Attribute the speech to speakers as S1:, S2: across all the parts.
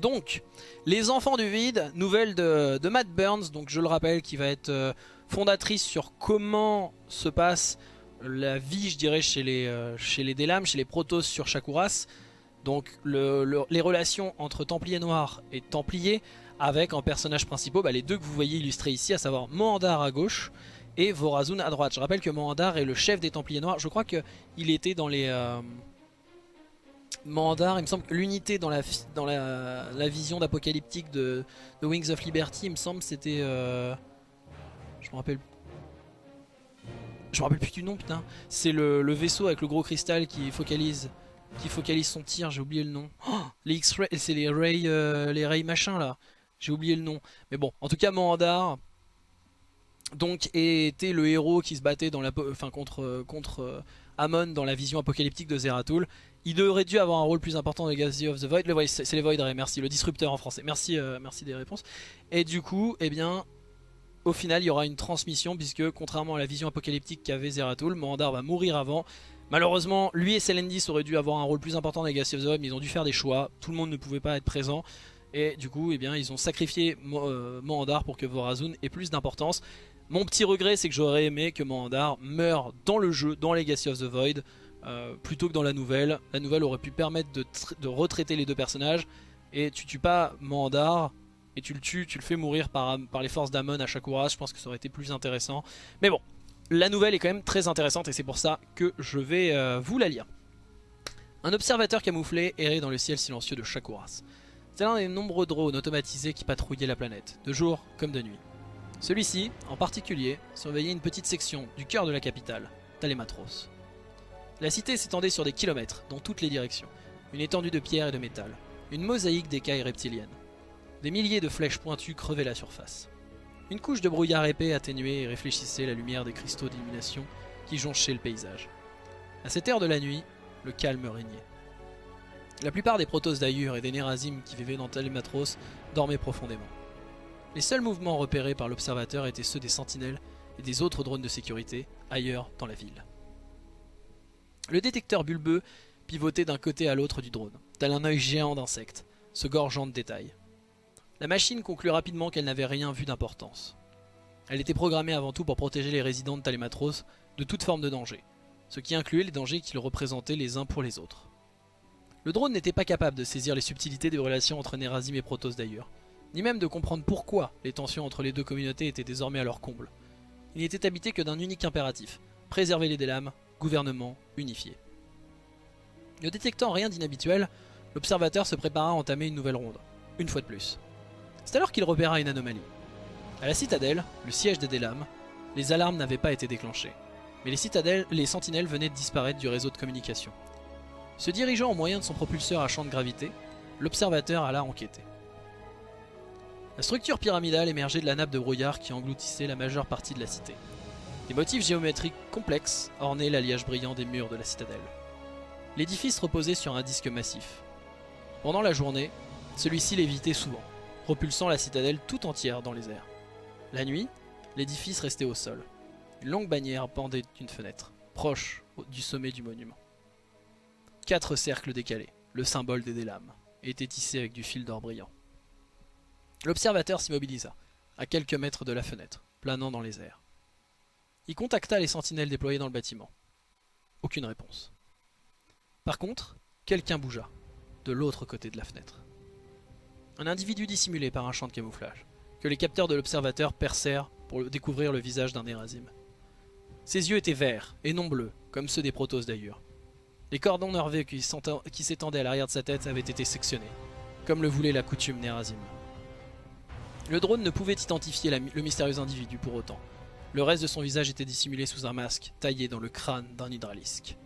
S1: Donc, Les Enfants du Vide, nouvelle de, Matt Burns, donc je le rappelle, qui va être euh, fondatrice sur comment se passe la vie, je dirais, chez les, euh, chez les Délames, chez les Protoss sur Shakuras. Donc le- le- les relations entre Templiers Noirs et Templiers, avec en personnages principaux bah, les deux que vous voyez illustrés ici, à savoir Mohandar à gauche et Vorazun à droite. Je rappelle que Mohandar est le chef des Templiers Noirs. Je crois qu'il était dans les... euh, Mohandar, il me semble que l'unité dans, la, dans la, vision d'apocalyptique de, Wings of Liberty, il me semble c'était... euh, je me rappelle... Je me rappelle plus du nom putain. C'est le, vaisseau avec le gros cristal qui focalise qui focalise son tir, j'ai oublié le nom. Oh, les X-ray, c'est les Ray, euh, machin là. J'ai oublié le nom. Mais bon, en tout cas, Mohandar donc était le héros qui se battait dans la, contre contre euh, Amon dans la vision apocalyptique de Zeratul. Il aurait dû avoir un rôle plus important dans Legacy of the Void. Le c'est les Void merci. Le disrupteur en français. Merci, euh, merci des réponses. Et du coup, eh bien, au final, il y aura une transmission puisque contrairement à la vision apocalyptique qu'avait Zeratul, Mohandar va mourir avant. Malheureusement, lui et Selendis auraient dû avoir un rôle plus important dans Legacy of the Void, mais ils ont dû faire des choix. Tout le monde ne pouvait pas être présent. Et du coup, eh bien, ils ont sacrifié Mo- euh, Mohandar pour que Vorazun ait plus d'importance. Mon petit regret, c'est que j'aurais aimé que Mohandar meure dans le jeu, dans Legacy of the Void, euh, plutôt que dans la nouvelle. La nouvelle aurait pu permettre de, tr- de retraiter les deux personnages. Et tu tues pas Mohandar, et tu le tues, tu le fais mourir par, les forces d'Amon à Shakuras. Je pense que ça aurait été plus intéressant. Mais bon, la nouvelle est quand même très intéressante et c'est pour ça que je vais euh, vous la lire. Un observateur camouflé errait dans le ciel silencieux de Shakuras. C'est l'un des nombreux drones automatisés qui patrouillaient la planète, de jour comme de nuit. Celui-ci, en particulier, surveillait une petite section du cœur de la capitale, Talematros. La cité s'étendait sur des kilomètres, dans toutes les directions, une étendue de pierre et de métal, une mosaïque d'écailles reptiliennes. Des milliers de flèches pointues crevaient la surface. Une couche de brouillard épais atténuait et réfléchissait la lumière des cristaux d'illumination qui jonchaient le paysage. À cette heure de la nuit, le calme régnait. La plupart des Protoss d'Ayur et des Nerazim qui vivaient dans Telematros dormaient profondément. Les seuls mouvements repérés par l'observateur étaient ceux des sentinelles et des autres drones de sécurité ailleurs dans la ville. Le détecteur bulbeux pivotait d'un côté à l'autre du drone, tel un œil géant d'insecte, se gorgeant de détails. La machine conclut rapidement qu'elle n'avait rien vu d'importance. Elle était programmée avant tout pour protéger les résidents de Talematros de toute forme de danger, ce qui incluait les dangers qu'ils représentaient les uns pour les autres. Le drone n'était pas capable de saisir les subtilités des relations entre Nerazim et Protoss d'ailleurs, ni même de comprendre pourquoi les tensions entre les deux communautés étaient désormais à leur comble. Il n'était habité que d'un unique impératif, préserver les Délames, gouvernement unifié. Ne détectant rien d'inhabituel, l'observateur se prépara à entamer une nouvelle ronde, une fois de plus. C'est alors qu'il repéra une anomalie. À la citadelle, le siège des Délames, les alarmes n'avaient pas été déclenchées, mais les, citadelles, les sentinelles venaient de disparaître du réseau de communication. Se dirigeant au moyen de son propulseur à champ de gravité, l'observateur alla enquêter. La structure pyramidale émergeait de la nappe de brouillard qui engloutissait la majeure partie de la cité. Des motifs géométriques complexes ornaient l'alliage brillant des murs de la citadelle. L'édifice reposait sur un disque massif. Pendant la journée, celui-ci lévitait souvent, propulsant la citadelle tout entière dans les airs. La nuit, l'édifice restait au sol. Une longue bannière pendait d'une fenêtre, proche du sommet du monument. Quatre cercles décalés, le symbole des Délames, étaient tissés avec du fil d'or brillant. L'observateur s'immobilisa, à quelques mètres de la fenêtre, planant dans les airs. Il contacta les sentinelles déployées dans le bâtiment. Aucune réponse. Par contre, quelqu'un bougea, de l'autre côté de la fenêtre. Un individu dissimulé par un champ de camouflage, que les capteurs de l'observateur percèrent pour découvrir le visage d'un Nerazim. Ses yeux étaient verts, et non bleus, comme ceux des Protoss d'ailleurs. Les cordons nerveux qui s'étendaient à l'arrière de sa tête avaient été sectionnés, comme le voulait la coutume Nerazim. Le drone ne pouvait identifier le mystérieux individu pour autant. Le reste de son visage était dissimulé sous un masque taillé dans le crâne d'un hydralisque.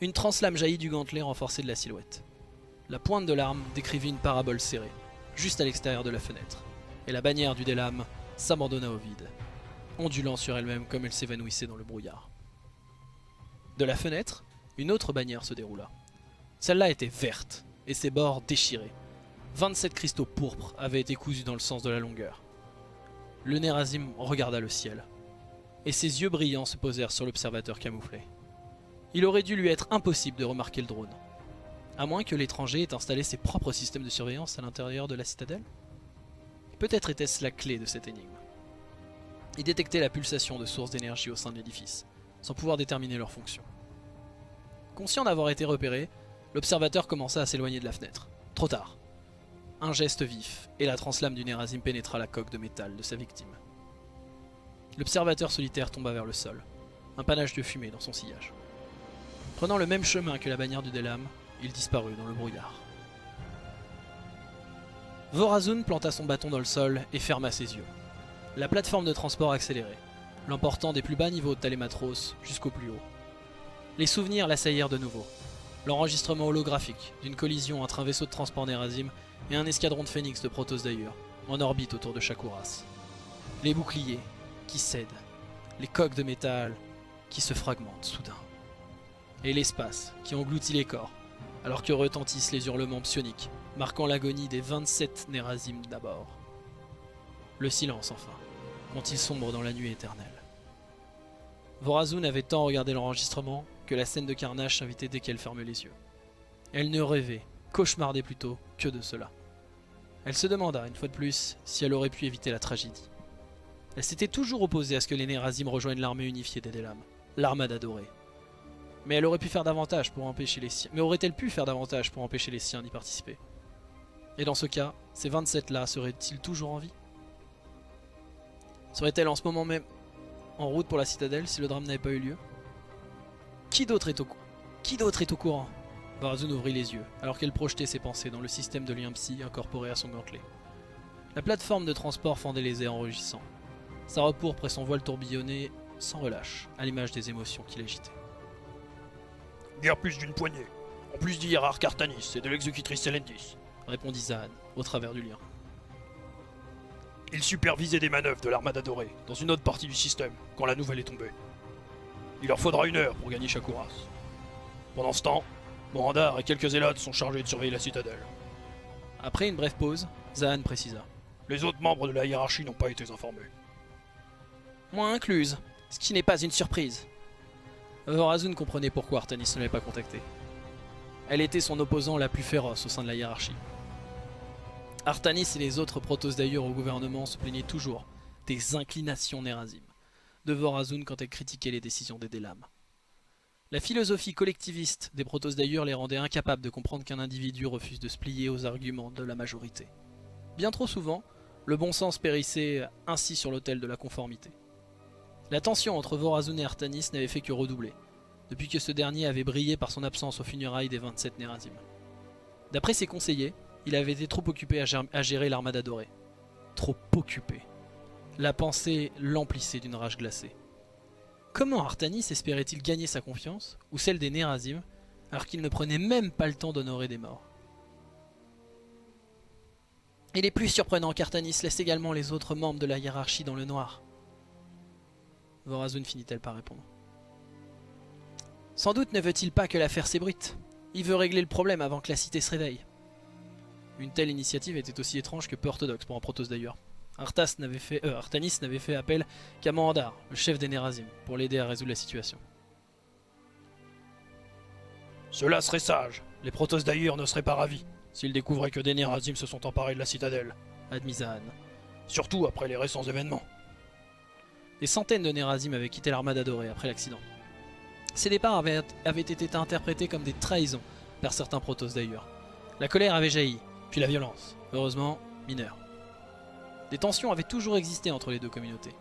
S1: Une translame jaillit du gantelet renforcé de la silhouette. La pointe de l'arme décrivit une parabole serrée, juste à l'extérieur de la fenêtre, et la bannière du Délam s'abandonna au vide, ondulant sur elle-même comme elle s'évanouissait dans le brouillard. De la fenêtre, une autre bannière se déroula. Celle-là était verte, et ses bords déchirés. 27 cristaux pourpres avaient été cousus dans le sens de la longueur. Le Nerazim regarda le ciel, et ses yeux brillants se posèrent sur l'observateur camouflé. Il aurait dû lui être impossible de remarquer le drone. À moins que l'étranger ait installé ses propres systèmes de surveillance à l'intérieur de la citadelle Peut-être était-ce la clé de cette énigme. Il détectait la pulsation de sources d'énergie au sein de l'édifice, sans pouvoir déterminer leur fonction. Conscient d'avoir été repéré, l'observateur commença à s'éloigner de la fenêtre. Trop tard. Un geste vif, et la translame du Nerazim pénétra la coque de métal de sa victime. L'observateur solitaire tomba vers le sol, un panache de fumée dans son sillage. Prenant le même chemin que la bannière du Delam, il disparut dans le brouillard. Vorazun planta son bâton dans le sol et ferma ses yeux. La plateforme de transport accélérait, l'emportant des plus bas niveaux de Talématros jusqu'au plus haut. Les souvenirs l'assaillèrent de nouveau. L'enregistrement holographique d'une collision entre un vaisseau de transport Nerazim et un escadron de phénix de Protoss d'ailleurs, en orbite autour de Shakuras. Les boucliers qui cèdent, les coques de métal qui se fragmentent soudain. Et l'espace qui engloutit les corps, alors que retentissent les hurlements psioniques, marquant l'agonie des 27 Nerazim d'abord. Le silence enfin, quand il sombre dans la nuit éternelle. Vorazun avait tant regardé l'enregistrement que la scène de carnage s'invitait dès qu'elle fermait les yeux. Elle ne rêvait, cauchemardait plutôt, que de cela. Elle se demanda, une fois de plus, si elle aurait pu éviter la tragédie. Elle s'était toujours opposée à ce que les Nerazim rejoignent l'armée unifiée des Delam, l'armade adorée. Mais elle aurait pu faire davantage pour empêcher les siens. Mais aurait-elle pu faire davantage pour empêcher les siens d'y participer? Et dans ce cas, ces 27-là seraient-ils toujours en vie? Serait-elle en ce moment même en route pour la citadelle si le drame n'avait pas eu lieu? Qui d'autre est au courant? Barazun ouvrit les yeux, alors qu'elle projetait ses pensées dans le système de lien psy incorporé à son gantelet. La plateforme de transport fendait les airs en rugissant. Sa repourpre et son voile tourbillonnait sans relâche, à l'image des émotions qui l'agitaient.
S2: Guère plus d'une poignée. En plus du hiérarque Artanis et de l'exécutrice Selendis,
S1: répondit Zahn, au travers du lien.
S2: Il supervisait des manœuvres de l'armada dorée, dans une autre partie du système, quand la nouvelle est tombée. Il leur faudra une heure pour gagner Shakuras. Pendant ce temps, Morandar et quelques zélotes sont chargés de surveiller la citadelle.
S1: Après une brève pause, Zahn précisa.
S2: Les autres membres de la hiérarchie n'ont pas été informés.
S1: Moi incluse, ce qui n'est pas une surprise. Vorazun comprenait pourquoi Artanis ne l'avait pas contacté. Elle était son opposant la plus féroce au sein de la hiérarchie. Artanis et les autres Protoss d'ailleurs au gouvernement se plaignaient toujours des inclinations Nerazim de Vorazun quand elle critiquait les décisions des Delam. La philosophie collectiviste des Protoss d'ailleurs les rendait incapables de comprendre qu'un individu refuse de se plier aux arguments de la majorité. Bien trop souvent, le bon sens périssait ainsi sur l'autel de la conformité. La tension entre Vorazun et Artanis n'avait fait que redoubler, depuis que ce dernier avait brillé par son absence aux funérailles des 27 Nerazim. D'après ses conseillers, il avait été trop occupé à gérer l'armada dorée. Trop occupé. La pensée l'emplissait d'une rage glacée. Comment Artanis espérait-il gagner sa confiance, ou celle des Nerazim, alors qu'il ne prenait même pas le temps d'honorer des morts? Il est plus surprenant qu'Artanis laisse également les autres membres de la hiérarchie dans le noir. Vorazun finit-elle par répondre. Sans doute ne veut-il pas que l'affaire s'ébruite. Il veut régler le problème avant que la cité se réveille. Une telle initiative était aussi étrange que peu orthodoxe pour un Protoss d'ailleurs. N'avait fait, euh, Artanis n'avait fait appel qu'à Mandar, le chef des Nerazim, pour l'aider à résoudre la situation.
S2: Cela serait sage. Les Protoss d'ailleurs ne seraient pas ravis s'ils découvraient que des Nerazim se sont emparés de la citadelle,
S1: admis Zahan.
S2: Surtout après les récents événements.
S1: Des centaines de Nerazim avaient quitté l'armada dorée après l'accident. Ces départs avaient, été interprétés comme des trahisons par certains Protoss d'ailleurs. La colère avait jailli, puis la violence, heureusement mineure. Des tensions avaient toujours existé entre les deux communautés,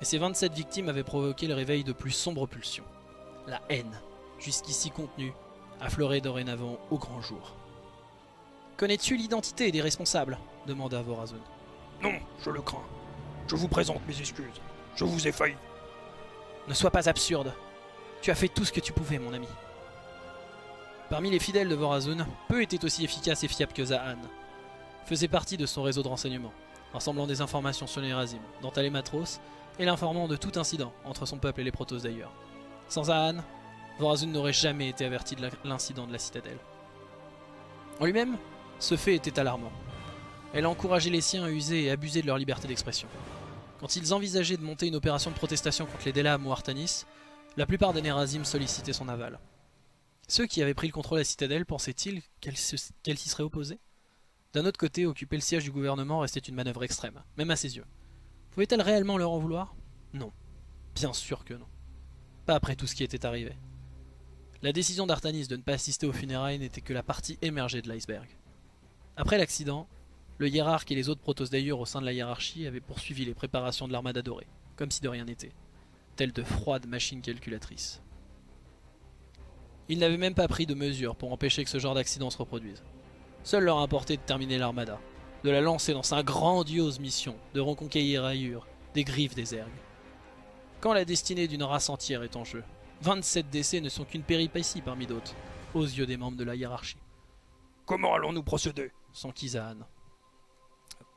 S1: et ces 27 victimes avaient provoqué le réveil de plus sombres pulsions. La haine, jusqu'ici contenue, affleurait dorénavant au grand jour. Connais-tu l'identité des responsables? demanda Vorazun.
S2: Non, je le crains. Je vous présente mes excuses. Je vous ai failli.
S1: Ne sois pas absurde. Tu as fait tout ce que tu pouvais, mon ami. Parmi les fidèles de Vorazun, peu étaient aussi efficaces et fiables que Zahan. Faisait partie de son réseau de renseignement, rassemblant des informations sur les Razim, dont Matros, et l'informant de tout incident entre son peuple et les Protoss d'ailleurs. Sans Zahan, Vorazun n'aurait jamais été averti de l'incident de la citadelle. En lui-même, ce fait était alarmant. Elle encourageait les siens à user et abuser de leur liberté d'expression. Quand ils envisageaient de monter une opération de protestation contre les Delam ou Artanis, la plupart des Nerazim sollicitaient son aval. Ceux qui avaient pris le contrôle de la citadelle pensaient-ils qu'elle s'y serait opposée? D'un autre côté, occuper le siège du gouvernement restait une manœuvre extrême, même à ses yeux. Pouvait-elle réellement leur en vouloir? Non. Bien sûr que non. Pas après tout ce qui était arrivé. La décision d'Artanis de ne pas assister aux funérailles n'était que la partie émergée de l'iceberg. Après l'accident, le hiérarque et les autres protos d'ailleurs au sein de la hiérarchie avaient poursuivi les préparations de l'armada dorée, comme si de rien n'était, telles de froides machines calculatrices. Ils n'avaient même pas pris de mesures pour empêcher que ce genre d'accident se reproduise. Seul leur importait de terminer l'armada, de la lancer dans sa grandiose mission de reconquérir ailleurs des griffes des ergues. Quand la destinée d'une race entière est en jeu, 27 décès ne sont qu'une péripétie parmi d'autres, aux yeux des membres de la hiérarchie.
S2: Comment allons-nous procéder?
S1: S'enquisa Anne.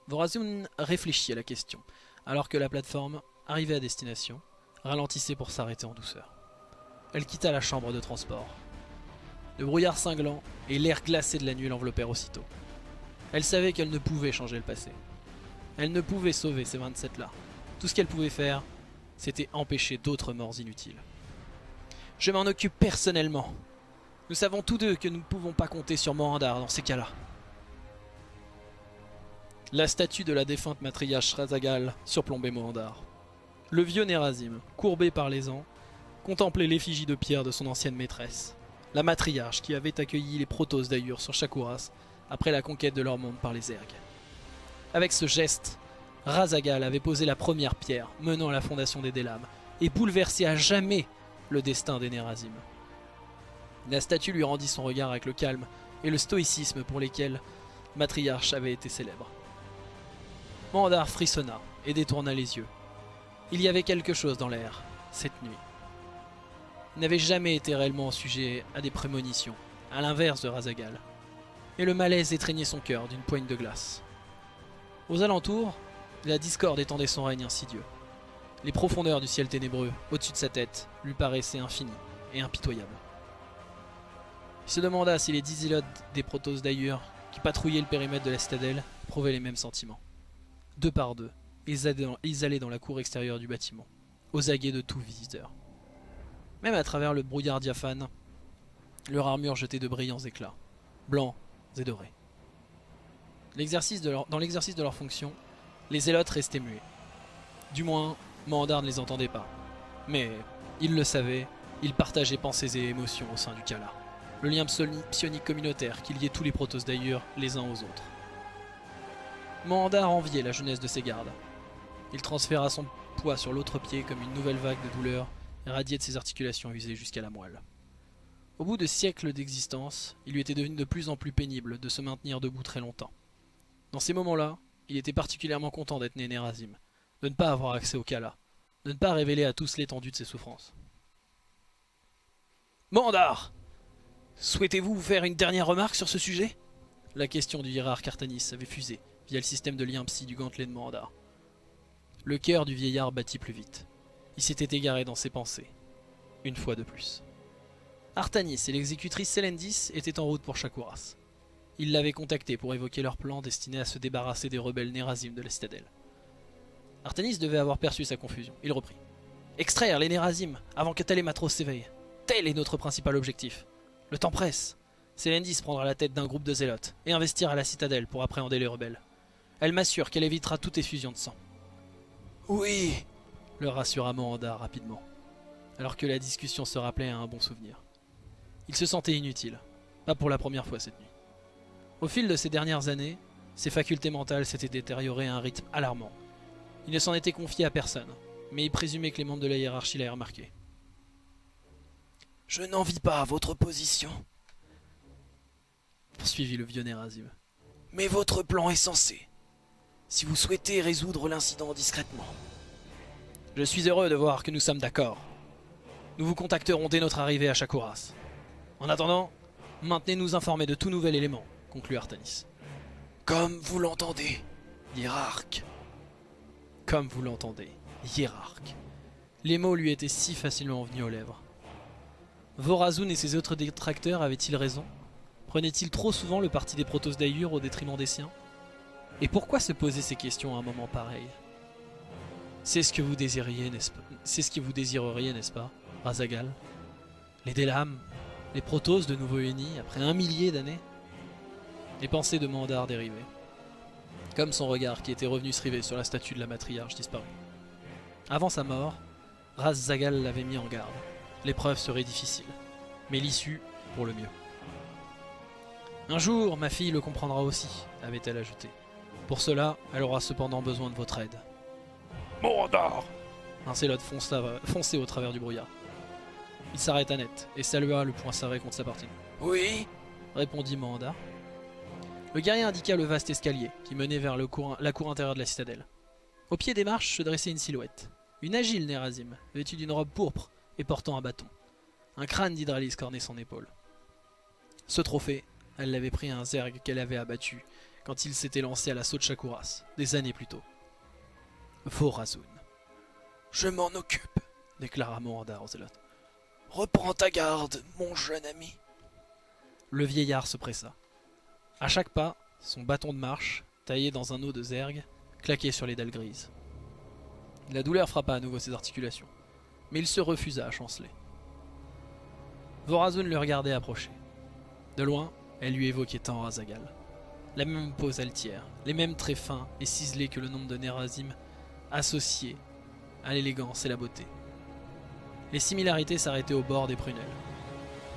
S1: Vorazun réfléchit à la question, alors que la plateforme, arrivée à destination, ralentissait pour s'arrêter en douceur. Elle quitta la chambre de transport. Le brouillard cinglant et l'air glacé de la nuit l'enveloppèrent aussitôt. Elle savait qu'elle ne pouvait changer le passé. Elle ne pouvait sauver ces 27-là. Tout ce qu'elle pouvait faire, c'était empêcher d'autres morts inutiles. Je m'en occupe personnellement. Nous savons tous deux que nous ne pouvons pas compter sur Morandar dans ces cas-là. La statue de la défunte matriarche Razagal surplombait Morandar. Le vieux Nerazim, courbé par les ans, contemplait l'effigie de pierre de son ancienne maîtresse, la matriarche qui avait accueilli les protos d'Ayur sur Shakuras après la conquête de leur monde par les ergues. Avec ce geste, Razagal avait posé la première pierre menant à la fondation des Délames et bouleversé à jamais le destin des Nerazim. La statue lui rendit son regard avec le calme et le stoïcisme pour lesquels Matriarche avait été célèbre. Mandar frissonna et détourna les yeux. Il y avait quelque chose dans l'air, cette nuit. N'avait jamais été réellement sujet à des prémonitions, à l'inverse de Razagal. Et le malaise étreignait son cœur d'une poigne de glace. Aux alentours, la discorde étendait son règne insidieux. Les profondeurs du ciel ténébreux, au-dessus de sa tête, lui paraissaient infinies et impitoyables. Il se demanda si les dix des protos d'ailleurs, qui patrouillaient le périmètre de la citadelle, prouvaient les mêmes sentiments. Deux par deux, ils allaient dans la cour extérieure du bâtiment, aux aguets de tout visiteur. Même à travers le brouillard diaphane, leur armure jetait de brillants éclats, blancs et dorés. dans l'exercice de leur fonction, les zélotes restaient muets. Du moins, Mandar ne les entendait pas. Mais, il le savait, ils partageaient pensées et émotions au sein du Kala. Le lien psionique communautaire qui liait tous les protos d'ailleurs les uns aux autres. Mandar enviait la jeunesse de ses gardes. Il transféra son poids sur l'autre pied comme une nouvelle vague de douleur radiait de ses articulations usées jusqu'à la moelle. Au bout de siècles d'existence, il lui était devenu de plus en plus pénible de se maintenir debout très longtemps. Dans ces moments-là, il était particulièrement content d'être né Nerazim, de ne pas avoir accès au Kala, de ne pas révéler à tous l'étendue de ses souffrances. Mandar Souhaitez-vous faire une dernière remarque sur ce sujet? La question du hiérarque Artanis avait fusé via le système de lien psy du gantelet de Mandar. Le cœur du vieillard battit plus vite. Il s'était égaré dans ses pensées. Une fois de plus. Artanis et l'exécutrice Selendis étaient en route pour Shakuras. Ils l'avaient contacté pour évoquer leur plan destiné à se débarrasser des rebelles Nerazim de la citadelle. Artanis devait avoir perçu sa confusion. Il reprit. Extraire les Nerazim avant que Telematros s'éveille. Tel est notre principal objectif. Le temps presse. Selendis prendra la tête d'un groupe de zélotes et investira la citadelle pour appréhender les rebelles. Elle m'assure qu'elle évitera toute effusion de sang. Oui, le rassura Moranda rapidement, alors que la discussion se rappelait à un bon souvenir. Il se sentait inutile, pas pour la première fois cette nuit. Au fil de ces dernières années, ses facultés mentales s'étaient détériorées à un rythme alarmant. Il ne s'en était confié à personne, mais il présumait que les membres de la hiérarchie l'avaient remarqué. Je n'envie pas votre position, poursuivit le vieux Nerazim. Mais votre plan est censé. Si vous souhaitez résoudre l'incident discrètement, je suis heureux de voir que nous sommes d'accord. Nous vous contacterons dès notre arrivée à Shakuras. En attendant, maintenez-nous informés de tout nouvel élément, conclut Artanis. Comme vous l'entendez, hiérarque. Comme vous l'entendez, hiérarque. Les mots lui étaient si facilement venus aux lèvres. Vorazun et ses autres détracteurs avaient-ils raison? Prenaient-ils trop souvent le parti des Protos d'Ayur au détriment des siens? Et pourquoi se poser ces questions à un moment pareil? C'est ce que vous désiriez, n'est-ce pas? C'est ce que vous désireriez, n'est-ce pas, Razagal? Les Délames Les Protoss de nouveau unis après un millier d'années? Les pensées de Mandar dérivaient. Comme son regard qui était revenu se river sur la statue de la matriarche disparue. Avant sa mort, Raz Zagal l'avait mis en garde. L'épreuve serait difficile, mais l'issue pour le mieux. Un jour, ma fille le comprendra aussi, avait-elle ajouté. Pour cela, elle aura cependant besoin de votre aide.
S2: Morandar
S1: Un célote fonça, fonçait au travers du brouillard. Il s'arrêta net et salua le poing serré contre sa partie.
S3: Oui
S1: répondit Manda. Le guerrier indiqua le vaste escalier qui menait vers le cour- la cour intérieure de la citadelle. Au pied des marches se dressait une silhouette. Une agile Nerazim, vêtue d'une robe pourpre et portant un bâton. Un crâne d'Hydralis cornait son épaule. Ce trophée, elle l'avait pris à un zerg qu'elle avait abattu quand il s'était lancé à l'assaut de Shakuras, des années plus tôt. Vorazun,
S3: Je m'en occupe.
S1: déclara Morandar au zélote.
S3: Reprends ta garde, mon jeune ami.
S1: Le vieillard se pressa. À chaque pas, son bâton de marche, taillé dans un eau de zerg, claquait sur les dalles grises. La douleur frappa à nouveau ses articulations, mais il se refusa à chanceler. Vorazun le regardait approcher. De loin, elle lui évoquait tant Azagal. La même pose altière, les mêmes traits fins et ciselés que le nombre de Nerazim associés à l'élégance et la beauté. Les similarités s'arrêtaient au bord des prunelles.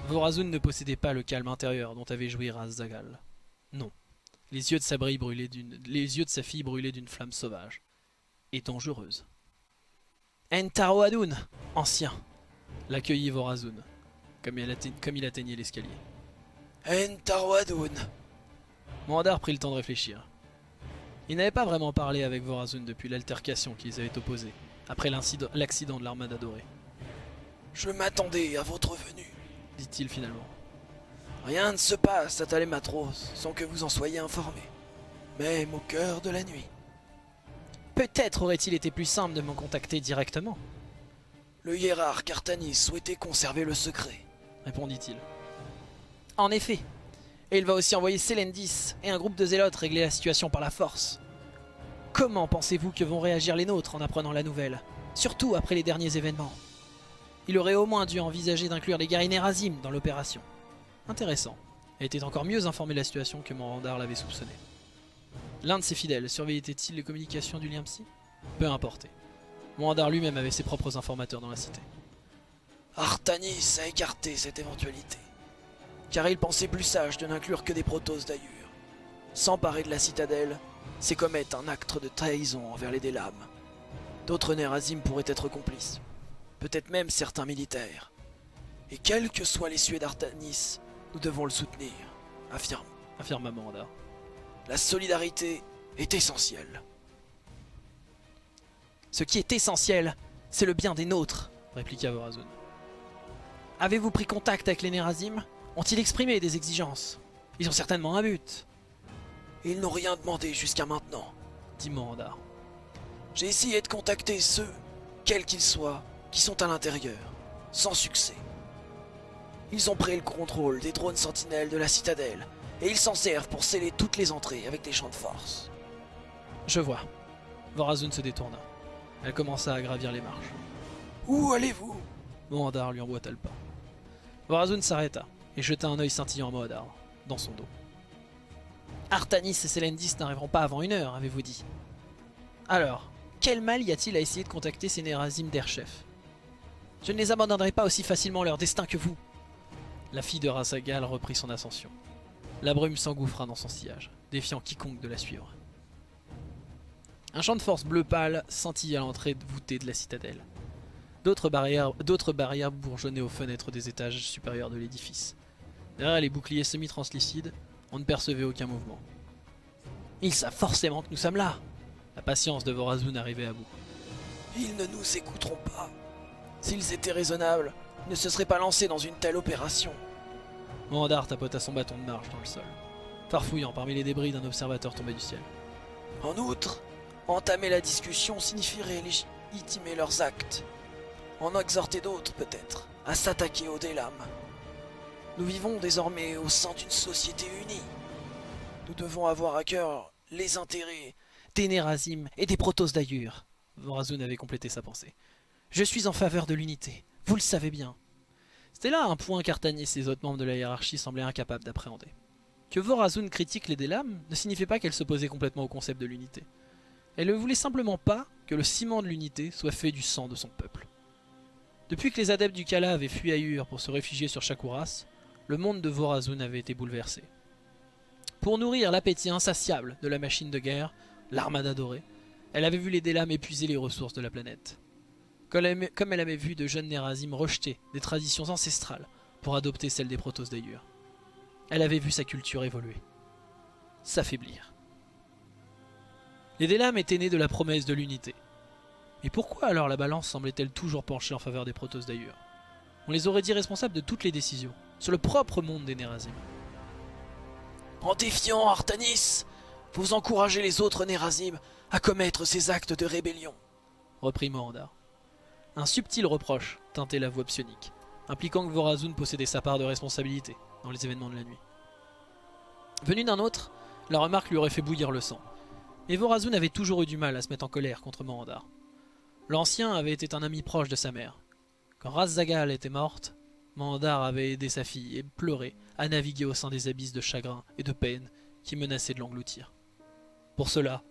S1: Vorazun ne possédait pas le calme intérieur dont avait joui Raz-Zagal. Non. Les yeux de sa brûlaient les yeux de sa fille brûlaient d'une flamme sauvage et dangereuse. Entaro Adun, ancien, l'accueillit Vorazun, comme il, atteignait l'escalier.
S3: Entarwadun.
S1: Moandar prit le temps de réfléchir. Il n'avait pas vraiment parlé avec Vorazun depuis l'altercation qu'ils avaient opposée, après l'accident de l'armada dorée,
S3: Je m'attendais à votre venue.
S1: dit-il finalement.
S3: Rien ne se passe à Talématros sans que vous en soyez informé. Même au cœur de la nuit.
S1: Peut-être aurait-il été plus simple de me contacter directement,
S3: Le hiérarque Artanis souhaitait conserver le secret.
S1: répondit-il. En effet. Et il va aussi envoyer Selendis et un groupe de zélotes régler la situation par la force. Comment pensez-vous que vont réagir les nôtres en apprenant la nouvelle Surtout après les derniers événements? Il aurait au moins dû envisager d'inclure les guerriers Nerazim dans l'opération. Intéressant. Elle était encore mieux informée de la situation que Morandar l'avait soupçonné. L'un de ses fidèles surveillait-il les communications du lien psy Peu importe. Morandar lui-même avait ses propres informateurs dans la cité.
S3: Artanis a écarté cette éventualité. Car il pensait plus sage de n'inclure que des protos d'ailleurs. S'emparer de la citadelle, c'est commettre un acte de trahison envers les Délames. D'autres Nerazim pourraient être complices. Peut-être même certains militaires. Et quelles que soient les suées d'Artanis, nous devons le soutenir, affirme.
S1: Affirma Morandar.
S3: La solidarité est essentielle.
S1: Ce qui est essentiel, c'est le bien des nôtres, répliqua Vorazun. Avez-vous pris contact avec les Nerazim Ont-ils exprimé des exigences? Ils ont certainement un but,
S3: Ils n'ont rien demandé jusqu'à maintenant.
S1: dit Morandar.
S3: J'ai essayé de contacter ceux, quels qu'ils soient, qui sont à l'intérieur, sans succès. Ils ont pris le contrôle des drones sentinelles de la citadelle, et ils s'en servent pour sceller toutes les entrées avec des champs de force.
S1: Je vois. Vorazun se détourna. Elle commença à gravir les marches.
S3: Où allez-vous?
S1: Morandar lui emboîta le pas. Vorazun s'arrêta et jeta un œil scintillant à Morandar, dans son dos. Artanis et Selendis n'arriveront pas avant une heure, avez-vous dit Alors, quel mal y a-t-il à essayer de contacter ces Nerazim d'Airchef Je ne les abandonnerai pas aussi facilement leur destin que vous. La fille de Rasagal reprit son ascension. La brume s'engouffra dans son sillage, défiant quiconque de la suivre. Un champ de force bleu pâle scintillait à l'entrée voûtée de la citadelle. D'autres barrières bourgeonnaient aux fenêtres des étages supérieurs de l'édifice. Derrière les boucliers semi-translucides, on ne percevait aucun mouvement. Ils savent forcément que nous sommes là La patience de Vorazun arrivait à bout.
S3: Ils ne nous écouteront pas. S'ils étaient raisonnables, ils ne se seraient pas lancés dans une telle opération.
S1: Mohandar tapota son bâton de marche dans le sol, farfouillant parmi les débris d'un observateur tombé du ciel.
S3: En outre, entamer la discussion signifierait légitimer leurs actes. En exhorter d'autres, peut-être, à s'attaquer aux Délames. Nous vivons désormais au sein d'une société unie. Nous devons avoir à cœur les intérêts.
S1: Des Nerazim et des Protoss d'ailleurs Vorazun avait complété sa pensée. Je suis en faveur de l'unité, vous le savez bien. C'était là un point qu'Artanis et les autres membres de la hiérarchie semblaient incapables d'appréhender. Que Vorazun critique les Délames ne signifiait pas qu'elle s'opposait complètement au concept de l'unité. Elle ne voulait simplement pas que le ciment de l'unité soit fait du sang de son peuple. Depuis que les adeptes du Kala avaient fui Ayur pour se réfugier sur Shakuras, le monde de Vorazun avait été bouleversé. Pour nourrir l'appétit insatiable de la machine de guerre, l'armada dorée, elle avait vu les Délames épuiser les ressources de la planète. Comme elle avait vu de jeunes Nerazim rejeter des traditions ancestrales pour adopter celles des Protos d'Ayur. Elle avait vu sa culture évoluer, s'affaiblir. Les Délames étaient nés de la promesse de l'unité. Mais pourquoi alors la balance semblait-elle toujours pencher en faveur des Protos d'Ayur On les aurait dit responsables de toutes les décisions, sur le propre monde des Nerazim.
S3: En défiant Artanis, vous encouragez les autres Nerazim à commettre ces actes de rébellion.
S1: Reprit Morandar. Un subtil reproche teintait la voix psionique, impliquant que Vorazun possédait sa part de responsabilité dans les événements de la nuit. Venu d'un autre, la remarque lui aurait fait bouillir le sang. Et Vorazun avait toujours eu du mal à se mettre en colère contre Morandar. L'ancien avait été un ami proche de sa mère. Quand Razzagal était morte, Mandar avait aidé sa fille et pleurait à naviguer au sein des abysses de chagrin et de peine qui menaçaient de l'engloutir. Pour cela,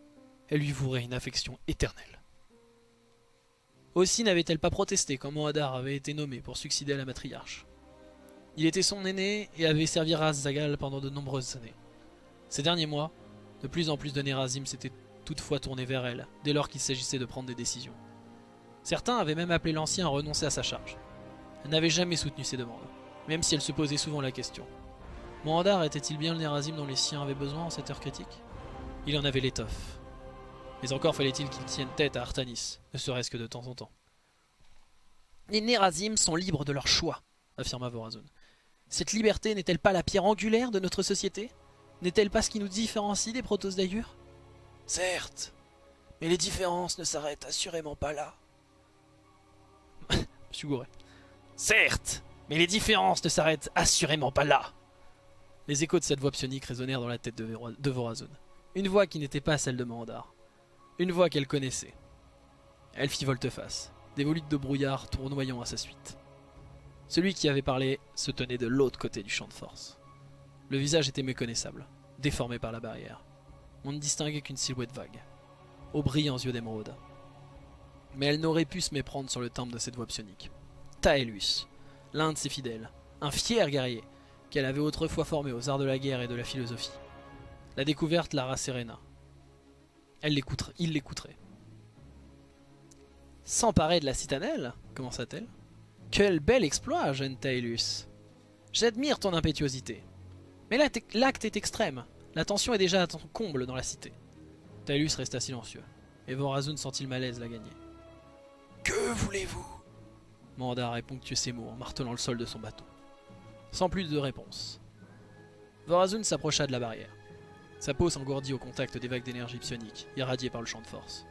S1: elle lui vouerait une affection éternelle. Aussi n'avait-elle pas protesté quand Moadar avait été nommé pour succéder à la matriarche. Il était son aîné et avait servi Raz-Zagal pendant de nombreuses années. Ces derniers mois, de plus en plus de Nerazim s'étaient toutefois tournés vers elle, dès lors qu'il s'agissait de prendre des décisions. Certains avaient même appelé l'ancien à renoncer à sa charge. N'avait jamais soutenu ses demandes, même si elle se posait souvent la question. Mohandar était-il bien le Nerazim dont les siens avaient besoin en cette heure critique? Il en avait l'étoffe. Mais encore fallait-il qu'il tienne tête à Artanis, ne serait-ce que de temps en temps. Les Nerazim sont libres de leur choix, affirma Vorazun. Cette liberté n'est-elle pas la pierre angulaire de notre société? N'est-elle pas ce qui nous différencie des Protos d'Ayur
S3: Certes, mais les différences ne s'arrêtent assurément pas là.
S1: Monsieur Gouret.
S3: Certes, mais les différences ne s'arrêtent assurément pas là.
S1: Les échos de cette voix psionique résonnèrent dans la tête de, Vorazun. Une voix qui n'était pas celle de Mandar. Une voix qu'elle connaissait. Elle fit volte-face, des volutes de brouillard tournoyant à sa suite. Celui qui avait parlé se tenait de l'autre côté du champ de force. Le visage était méconnaissable, déformé par la barrière. On ne distinguait qu'une silhouette vague, aux brillants yeux d'émeraude. Mais elle n'aurait pu se méprendre sur le timbre de cette voix psionique. Taelus, l'un de ses fidèles, un fier guerrier, qu'elle avait autrefois formé aux arts de la guerre et de la philosophie. La découverte la rasséréna. Elle l'écouterait, il l'écouterait. S'emparer de la citadelle commença-t-elle. Quel bel exploit, jeune Taelus. J'admire ton impétuosité. Mais l'acte est extrême. La tension est déjà à ton comble dans la cité. Taelus resta silencieux, et Vorazun sentit le malaise la gagner.
S3: Que voulez-vous?
S1: Mandar ponctué ses mots en martelant le sol de son bateau. Sans plus de réponse. Vorazun s'approcha de la barrière. Sa peau s'engourdit au contact des vagues d'énergie psionique, irradiées par le champ de force.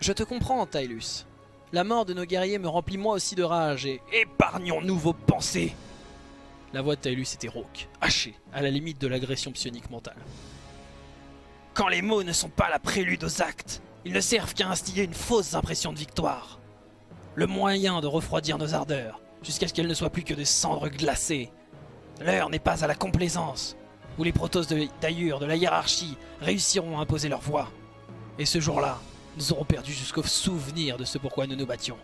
S1: Je te comprends, Tylus. La mort de nos guerriers me remplit moi aussi de rage et...
S3: Épargnons-nous vos pensées
S1: La voix de Tylus était rauque, hachée, à la limite de l'agression psionique mentale.
S3: Quand les mots ne sont pas la prélude aux actes, ils ne servent qu'à instiller une fausse impression de victoire. Le moyen de refroidir nos ardeurs, jusqu'à ce qu'elles ne soient plus que des cendres glacées. L'heure n'est pas à la complaisance, où les protos d'ailleurs de la hiérarchie réussiront à imposer leur voix. Et ce jour-là, nous aurons perdu jusqu'au souvenir de ce pourquoi nous nous battions.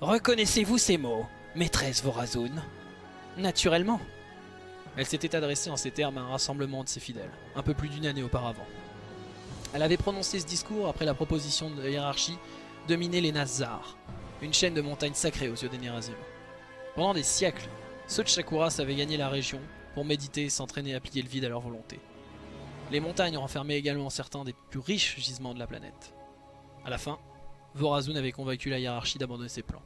S3: Reconnaissez-vous ces mots, maîtresse Vorazun
S1: Naturellement. Elle s'était adressée en ces termes à un rassemblement de ses fidèles, un peu plus d'une année auparavant. Elle avait prononcé ce discours après la proposition de la hiérarchie de miner les Nazars, une chaîne de montagnes sacrées aux yeux des Nerazim. Pendant des siècles, ceux de Shakuras avaient gagné la région pour méditer et s'entraîner à plier le vide à leur volonté. Les montagnes renfermaient également certains des plus riches gisements de la planète. À la fin, Vorazun avait convaincu la hiérarchie d'abandonner ses plans.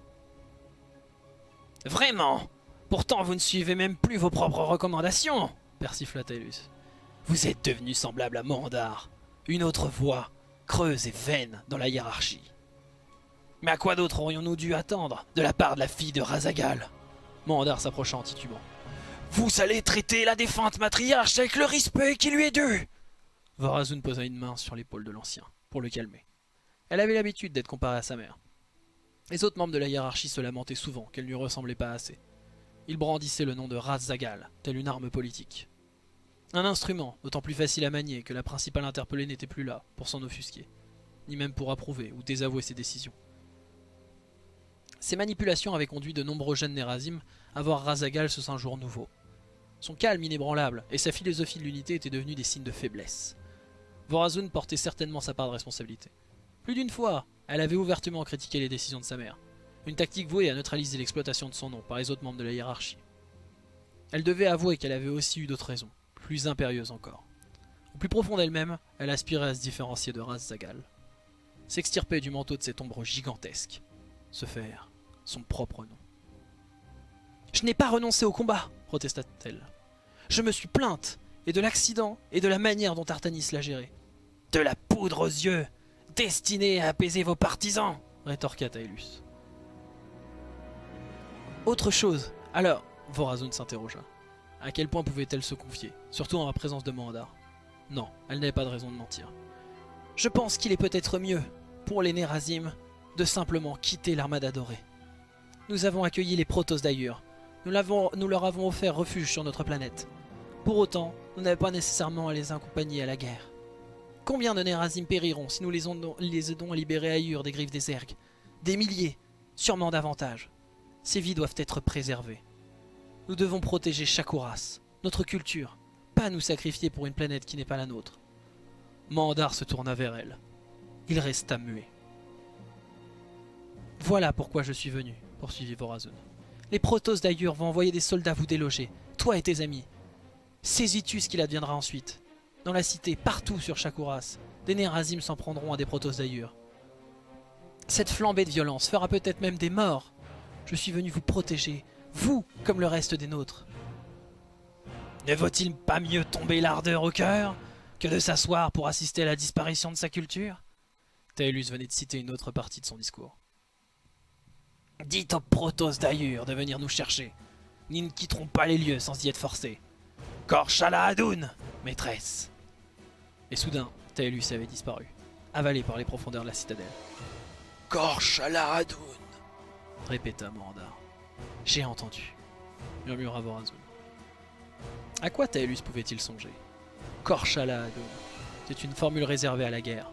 S3: Vraiment? Pourtant vous ne suivez même plus vos propres recommandations
S1: persifla Taelus.
S3: Vous êtes devenu semblable à Mandar, une autre voix, creuse et vaine dans la hiérarchie. Mais à quoi d'autre aurions-nous dû attendre de la part de la fille de Razagal?
S1: Mandar s'approcha en titubant.
S3: Vous allez traiter la défunte matriarche avec le respect qui lui est dû
S1: Vorazun posa une main sur l'épaule de l'ancien, pour le calmer. Elle avait l'habitude d'être comparée à sa mère. Les autres membres de la hiérarchie se lamentaient souvent qu'elle ne lui ressemblait pas assez. Ils brandissaient le nom de Raz-Zagal, telle une arme politique. Un instrument, d'autant plus facile à manier que la principale interpellée n'était plus là pour s'en offusquer, ni même pour approuver ou désavouer ses décisions. Ces manipulations avaient conduit de nombreux jeunes Nerazim à voir Razagal sous un jour nouveau. Son calme inébranlable et sa philosophie de l'unité étaient devenus des signes de faiblesse. Vorazun portait certainement sa part de responsabilité. Plus d'une fois, elle avait ouvertement critiqué les décisions de sa mère, une tactique vouée à neutraliser l'exploitation de son nom par les autres membres de la hiérarchie. Elle devait avouer qu'elle avait aussi eu d'autres raisons, plus impérieuses encore. Au plus profond d'elle-même, elle aspirait à se différencier de Raz-Zagal. S'extirper du manteau de cette ombre gigantesque. Se faire son propre nom. Je n'ai pas renoncé au combat, protesta-t-elle. Je me suis plainte, et de l'accident, et de la manière dont Artanis l'a géré.
S3: De la poudre aux yeux, destinée à apaiser vos partisans,
S1: rétorqua Taelus. Autre chose. Alors, Vorazun s'interrogea. À quel point pouvait-elle se confier, surtout en la présence de Mohandar Non, elle n'avait pas de raison de mentir.
S3: Je pense qu'il est peut-être mieux, pour les Nerazim, de simplement quitter l'armada dorée. Nous avons accueilli les Protoss d'ailleurs. Nous, leur avons offert refuge sur notre planète. Pour autant, nous n'avons pas nécessairement à les accompagner à la guerre. Combien de Nerazim périront si nous les, aidons à libérer Ayur des griffes des Zergs Des milliers, sûrement davantage. Ces vies doivent être préservées. Nous devons protéger Shakuras, notre culture, pas nous sacrifier pour une planète qui n'est pas la nôtre.
S1: Mandar se tourna vers elle. Il resta muet.
S3: Voilà pourquoi je suis venu, poursuivit Vorazun. Les Protoss d'ailleurs vont envoyer des soldats vous déloger, toi et tes amis. Saisis-tu ce qu'il adviendra ensuite Dans la cité, partout sur Shakuras, des Nerazim s'en prendront à des Protoss d'ailleurs. Cette flambée de violence fera peut-être même des morts, je suis venu vous protéger, vous comme le reste des nôtres.
S2: Ne vaut-il pas mieux tomber l'ardeur au cœur que de s'asseoir pour assister à la disparition de sa culture?
S1: Taelus venait de citer une autre partie de son discours.
S3: Dites aux Protoss d'ailleurs de venir nous chercher. Nous ne quitterons pas les lieux sans y être forcés. Korshala Hadoun, maîtresse
S1: Et soudain, Taelus avait disparu, avalé par les profondeurs de la citadelle.
S3: Korshala Hadoun
S1: répéta Morandar. J'ai entendu, murmura Vorazun. À quoi Taelus pouvait-il songer? Korshala Adon. C'est une formule réservée à la guerre.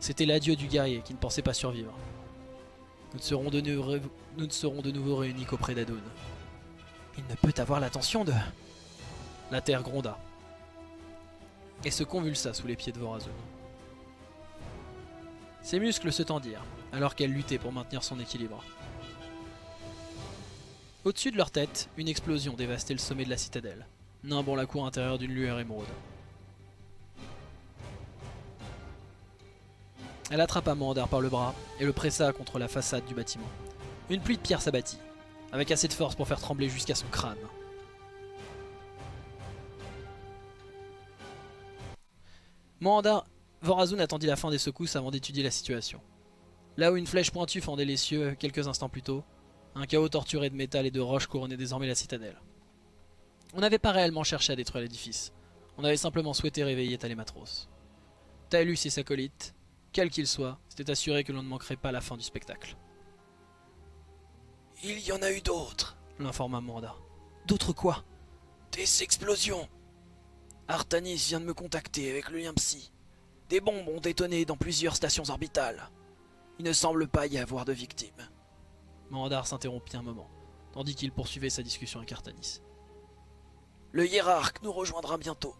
S1: C'était l'adieu du guerrier qui ne pensait pas survivre. Nous ne serons de, nous ne serons de nouveau réunis qu'auprès d'Adon.
S3: Il ne peut avoir l'attention de...
S1: La terre gronda et se convulsa sous les pieds de Vorazun. Ses muscles se tendirent alors qu'elle luttait pour maintenir son équilibre. Au-dessus de leur tête, une explosion dévastait le sommet de la citadelle, nimbant la cour intérieure d'une lueur émeraude. Elle attrapa Mandar par le bras et le pressa contre la façade du bâtiment. Une pluie de pierres s'abattit, avec assez de force pour faire trembler jusqu'à son crâne. Mandar Vorazun attendit la fin des secousses avant d'étudier la situation. Là où une flèche pointue fendait les cieux quelques instants plus tôt, un chaos torturé de métal et de roches couronnait désormais la citadelle. On n'avait pas réellement cherché à détruire l'édifice. On avait simplement souhaité réveiller Talématros. Talus et sa colite, quel qu'il soit, s'étaient assurés que l'on ne manquerait pas la fin du spectacle.
S3: Il y en a eu d'autres,
S1: l'informa Manda.
S3: D'autres quoi? Des explosions Artanis vient de me contacter avec le lien psy. Des bombes ont détonné dans plusieurs stations orbitales. Il ne semble pas y avoir de victimes.
S1: Mandar s'interrompit un moment, tandis qu'il poursuivait sa discussion avec Artanis.
S3: Le hiérarque nous rejoindra bientôt.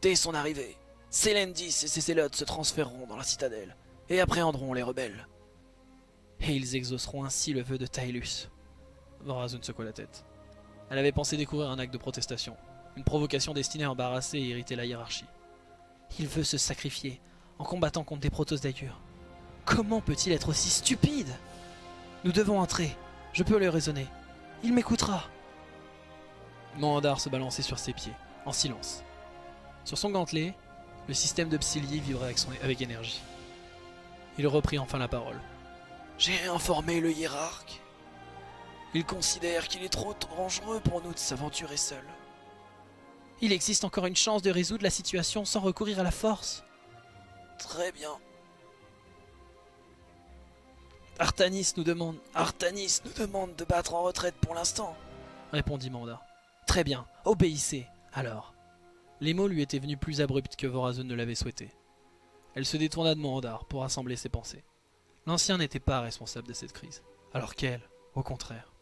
S3: Dès son arrivée, Selendis et ses zélotes se transféreront dans la citadelle et appréhenderont les rebelles.
S1: Et ils exauceront ainsi le vœu de Taelus. Vorazun secoua la tête. Elle avait pensé découvrir un acte de protestation, une provocation destinée à embarrasser et irriter la hiérarchie.
S3: Il veut se sacrifier en combattant contre des protos d'ailleurs. Comment peut-il être aussi stupide? Nous devons entrer. Je peux le raisonner. Il m'écoutera.
S1: Mandar se balançait sur ses pieds, en silence. Sur son gantelet, le système de Psyllier vibrait avec énergie. Il reprit enfin la parole.
S3: J'ai informé le hiérarque. Il considère qu'il est trop dangereux pour nous de s'aventurer seul. Il existe encore une chance de résoudre la situation sans recourir à la force. Très bien.
S1: Artanis nous demande,
S3: Artanis nous demande de battre en retraite pour l'instant.
S1: répondit Mandar. Très bien, obéissez, alors. Les mots lui étaient venus plus abrupts que Vorazun ne l'avait souhaité. Elle se détourna de Mandar pour rassembler ses pensées. L'ancien n'était pas responsable de cette crise, alors qu'elle, au contraire.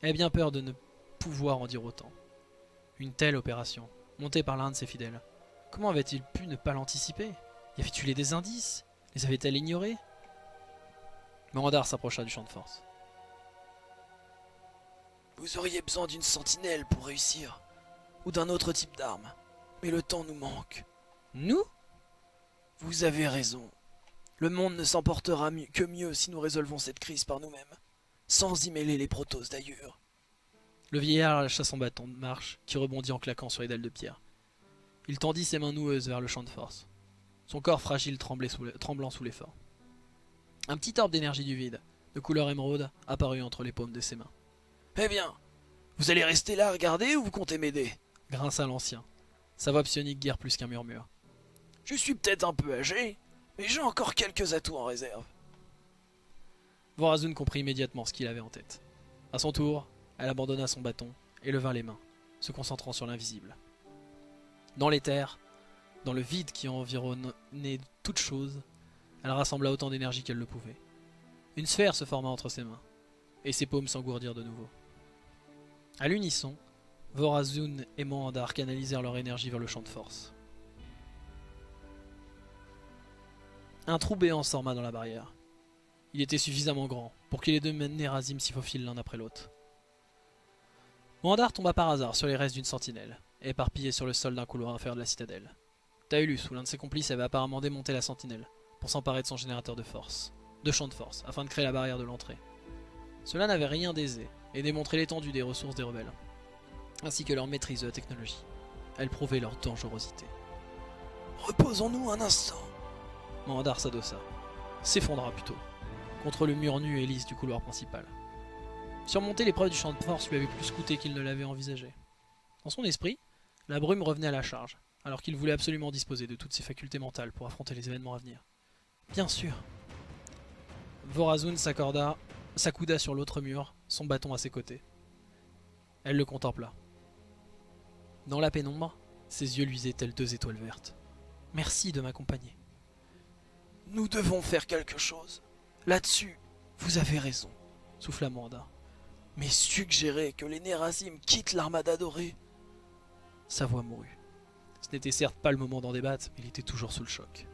S1: Elle avait bien peur de ne pouvoir en dire autant. Une telle opération, montée par l'un de ses fidèles, comment avait-il pu ne pas l'anticiper? Y avait-il des indices? Les avait-elle ignorés? Mandar s'approcha du champ de force.
S3: Vous auriez besoin d'une sentinelle pour réussir, ou d'un autre type d'arme. Mais le temps nous manque.
S1: Nous?
S3: Vous avez raison. Le monde ne s'emportera que mieux si nous résolvons cette crise par nous-mêmes, sans y mêler les protos d'ailleurs.
S1: Le vieillard lâcha son bâton de marche, qui rebondit en claquant sur les dalles de pierre. Il tendit ses mains noueuses vers le champ de force. Son corps fragile tremblant sous l'effort. Un petit orbe d'énergie du vide, de couleur émeraude, apparut entre les paumes de ses mains.
S3: Eh bien, vous allez rester là à regarder ou vous comptez m'aider?
S1: Grinça l'ancien. Sa voix psionique guère plus qu'un murmure.
S3: Je suis peut-être un peu âgé, mais j'ai encore quelques atouts en réserve.
S1: Vorazun comprit immédiatement ce qu'il avait en tête. À son tour, elle abandonna son bâton et leva les mains, se concentrant sur l'invisible. Dans les terres, dans le vide qui environnait toute chose, elle rassembla autant d'énergie qu'elle le pouvait. Une sphère se forma entre ses mains, et ses paumes s'engourdirent de nouveau. À l'unisson, Vorazun et Mohandar canalisèrent leur énergie vers le champ de force. Un trou béant s'orma dans la barrière. Il était suffisamment grand pour que les deux Nérazim s'y faufilent l'un après l'autre. Mohandar tomba par hasard sur les restes d'une sentinelle, éparpillée sur le sol d'un couloir inférieur de la citadelle. Taulus ou l'un de ses complices avait apparemment démonté la sentinelle pour s'emparer de son générateur de force, de champ de force, afin de créer la barrière de l'entrée. Cela n'avait rien d'aisé et démontrait l'étendue des ressources des rebelles, ainsi que leur maîtrise de la technologie. Elle prouvait leur dangerosité.
S3: Reposons-nous un instant.
S1: Mohandar s'adossa, s'effondra plutôt, contre le mur nu et lisse du couloir principal. Surmonter l'épreuve du champ de force lui avait plus coûté qu'il ne l'avait envisagé. Dans son esprit, la brume revenait à la charge, alors qu'il voulait absolument disposer de toutes ses facultés mentales pour affronter les événements à venir. Bien sûr. Vorazun s'accorda, s'accouda sur l'autre mur, son bâton à ses côtés. Elle le contempla. Dans la pénombre, ses yeux luisaient telles deux étoiles vertes. Merci de m'accompagner.
S3: Nous devons faire quelque chose. Là-dessus, vous avez raison.
S1: souffla Mohandar.
S3: Mais suggérer que les Nérazim quittent l'armada dorée,
S1: Sa voix mourut. Ce n'était certes pas le moment d'en débattre, mais il était toujours sous le choc.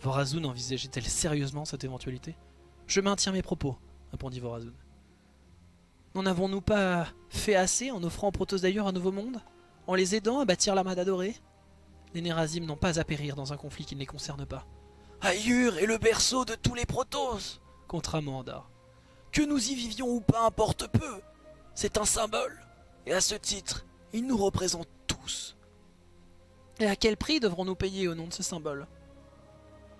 S1: Vorazun envisageait-elle sérieusement cette éventualité? Je maintiens mes propos, répondit Vorazun. N'en avons-nous pas fait assez en offrant aux Protoss d'ailleurs un nouveau monde? En les aidant à bâtir l'armada dorée? Les Nérazim n'ont pas à périr dans un conflit qui ne les concerne pas.
S3: Ayur est le berceau de tous les protos.
S1: Contra Mohandar.
S3: Que nous y vivions ou pas importe peu. C'est un symbole. Et à ce titre, il nous représente tous.
S1: Et à quel prix devrons-nous payer au nom de ce symbole?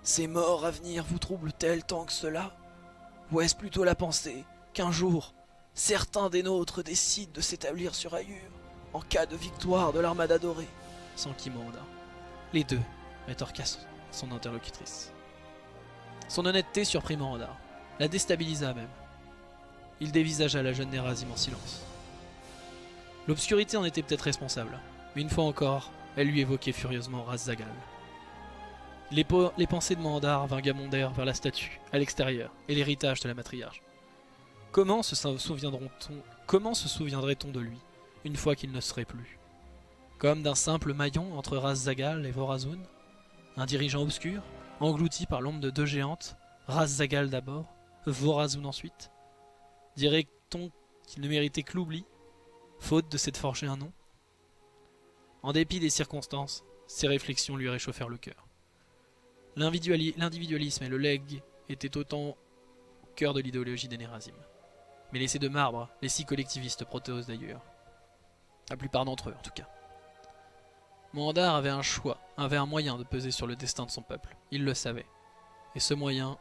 S3: Ces morts à venir vous troublent-elles tant que cela? Ou est-ce plutôt la pensée qu'un jour, certains des nôtres décident de s'établir sur Ayur en cas de victoire de l'armada dorée?
S1: S'enquit Mohandar. Les deux, rétorqua son- interlocutrice. Son honnêteté surprit Mohandar, la déstabilisa même. Il dévisagea la jeune Nerazim en silence. L'obscurité en était peut-être responsable, mais une fois encore, elle lui évoquait furieusement Razzagal. Les, les pensées de Mohandar vagabondèrent vers la statue, à l'extérieur, et l'héritage de la matriarche. Comment se souviendrait-on de lui, une fois qu'il ne serait plus? Comme d'un simple maillon entre Razzagal et Vorazun? Un dirigeant obscur, englouti par l'ombre de deux géantes, Razzagal d'abord, Vorazun ensuite Dirait-on qu'il ne méritait que l'oubli, faute de s'être forgé un nom? En dépit des circonstances, ces réflexions lui réchauffèrent le cœur. L'individuali- L'individualisme et le leg étaient autant au cœur de l'idéologie des Nérazim. Mais laissés de marbre, les six collectivistes protéos d'ailleurs. La plupart d'entre eux, en tout cas. Mohandar avait un choix, avait un moyen de peser sur le destin de son peuple. Il le savait. Et ce moyen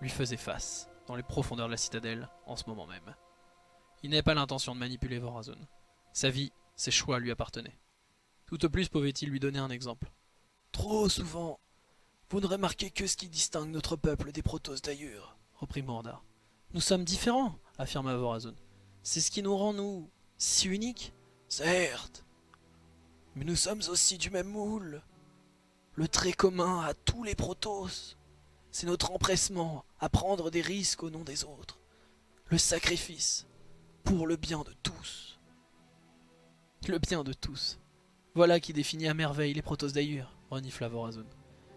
S1: lui faisait face, dans les profondeurs de la citadelle, en ce moment même. Il n'avait pas l'intention de manipuler Vorazun. Sa vie, ses choix lui appartenaient. Tout au plus pouvait-il lui donner un exemple?
S3: Trop souvent, vous ne remarquez que ce qui distingue notre peuple des protos d'ailleurs,
S1: reprit Morda. Nous sommes différents, affirma Vorazun. C'est ce qui nous rend, nous, si uniques?
S3: Certes, mais nous sommes aussi du même moule. Le trait commun à tous les Protoss, c'est notre empressement à prendre des risques au nom des autres. Le sacrifice pour le bien de tous.
S1: Le bien de tous. Voilà qui définit à merveille les Protoss d'ailleurs, renifla Vorazun.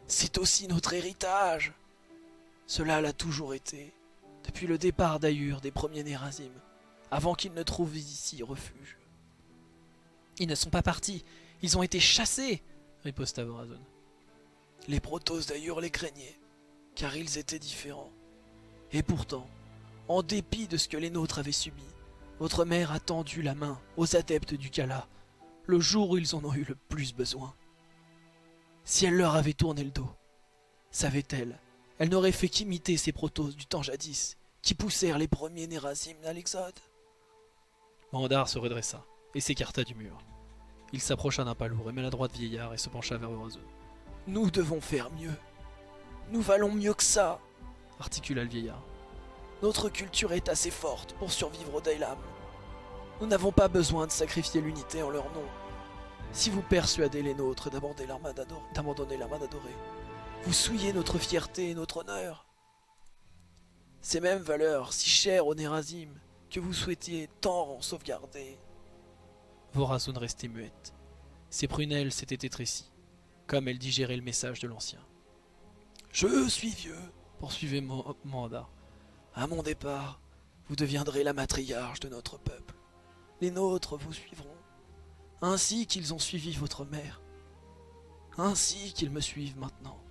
S3: C'est aussi notre héritage. Cela l'a toujours été, depuis le départ d'Ayur des premiers Nérazim, avant qu'ils ne trouvent ici refuge.
S1: Ils ne sont pas partis, ils ont été chassés, riposta Vorazon.
S3: Les Protoss d'Ayur les craignaient, car ils étaient différents. Et pourtant, en dépit de ce que les nôtres avaient subi, votre mère a tendu la main aux adeptes du Kala, le jour où ils en ont eu le plus besoin. Si elle leur avait tourné le dos, savait-elle, elle, n'aurait fait qu'imiter ces protos du temps jadis, qui poussèrent les premiers Nérazim à l'exode.
S1: Mandar se redressa et s'écarta du mur. Il s'approcha d'un pas lourd et maladroit vieillard et se pencha vers Horizon.
S3: Nous devons faire mieux. Nous valons mieux que ça,
S1: articula le vieillard.
S3: Notre culture est assez forte pour survivre au Dailam. Nous n'avons pas besoin de sacrifier l'unité en leur nom. Si vous persuadez les nôtres d'abandonner l'armada dorée, vous souillez notre fierté et notre honneur. Ces mêmes valeurs, si chères aux Nérazim, que vous souhaitiez tant en sauvegarder.
S1: Vorazun restait muette. Ses prunelles s'étaient étrécies, comme elle digérait le message de l'ancien.
S3: Je suis vieux,
S1: poursuivait Manda.
S3: À mon départ, vous deviendrez la matriarche de notre peuple. Les nôtres vous suivront, ainsi qu'ils ont suivi votre mère, ainsi qu'ils me suivent maintenant.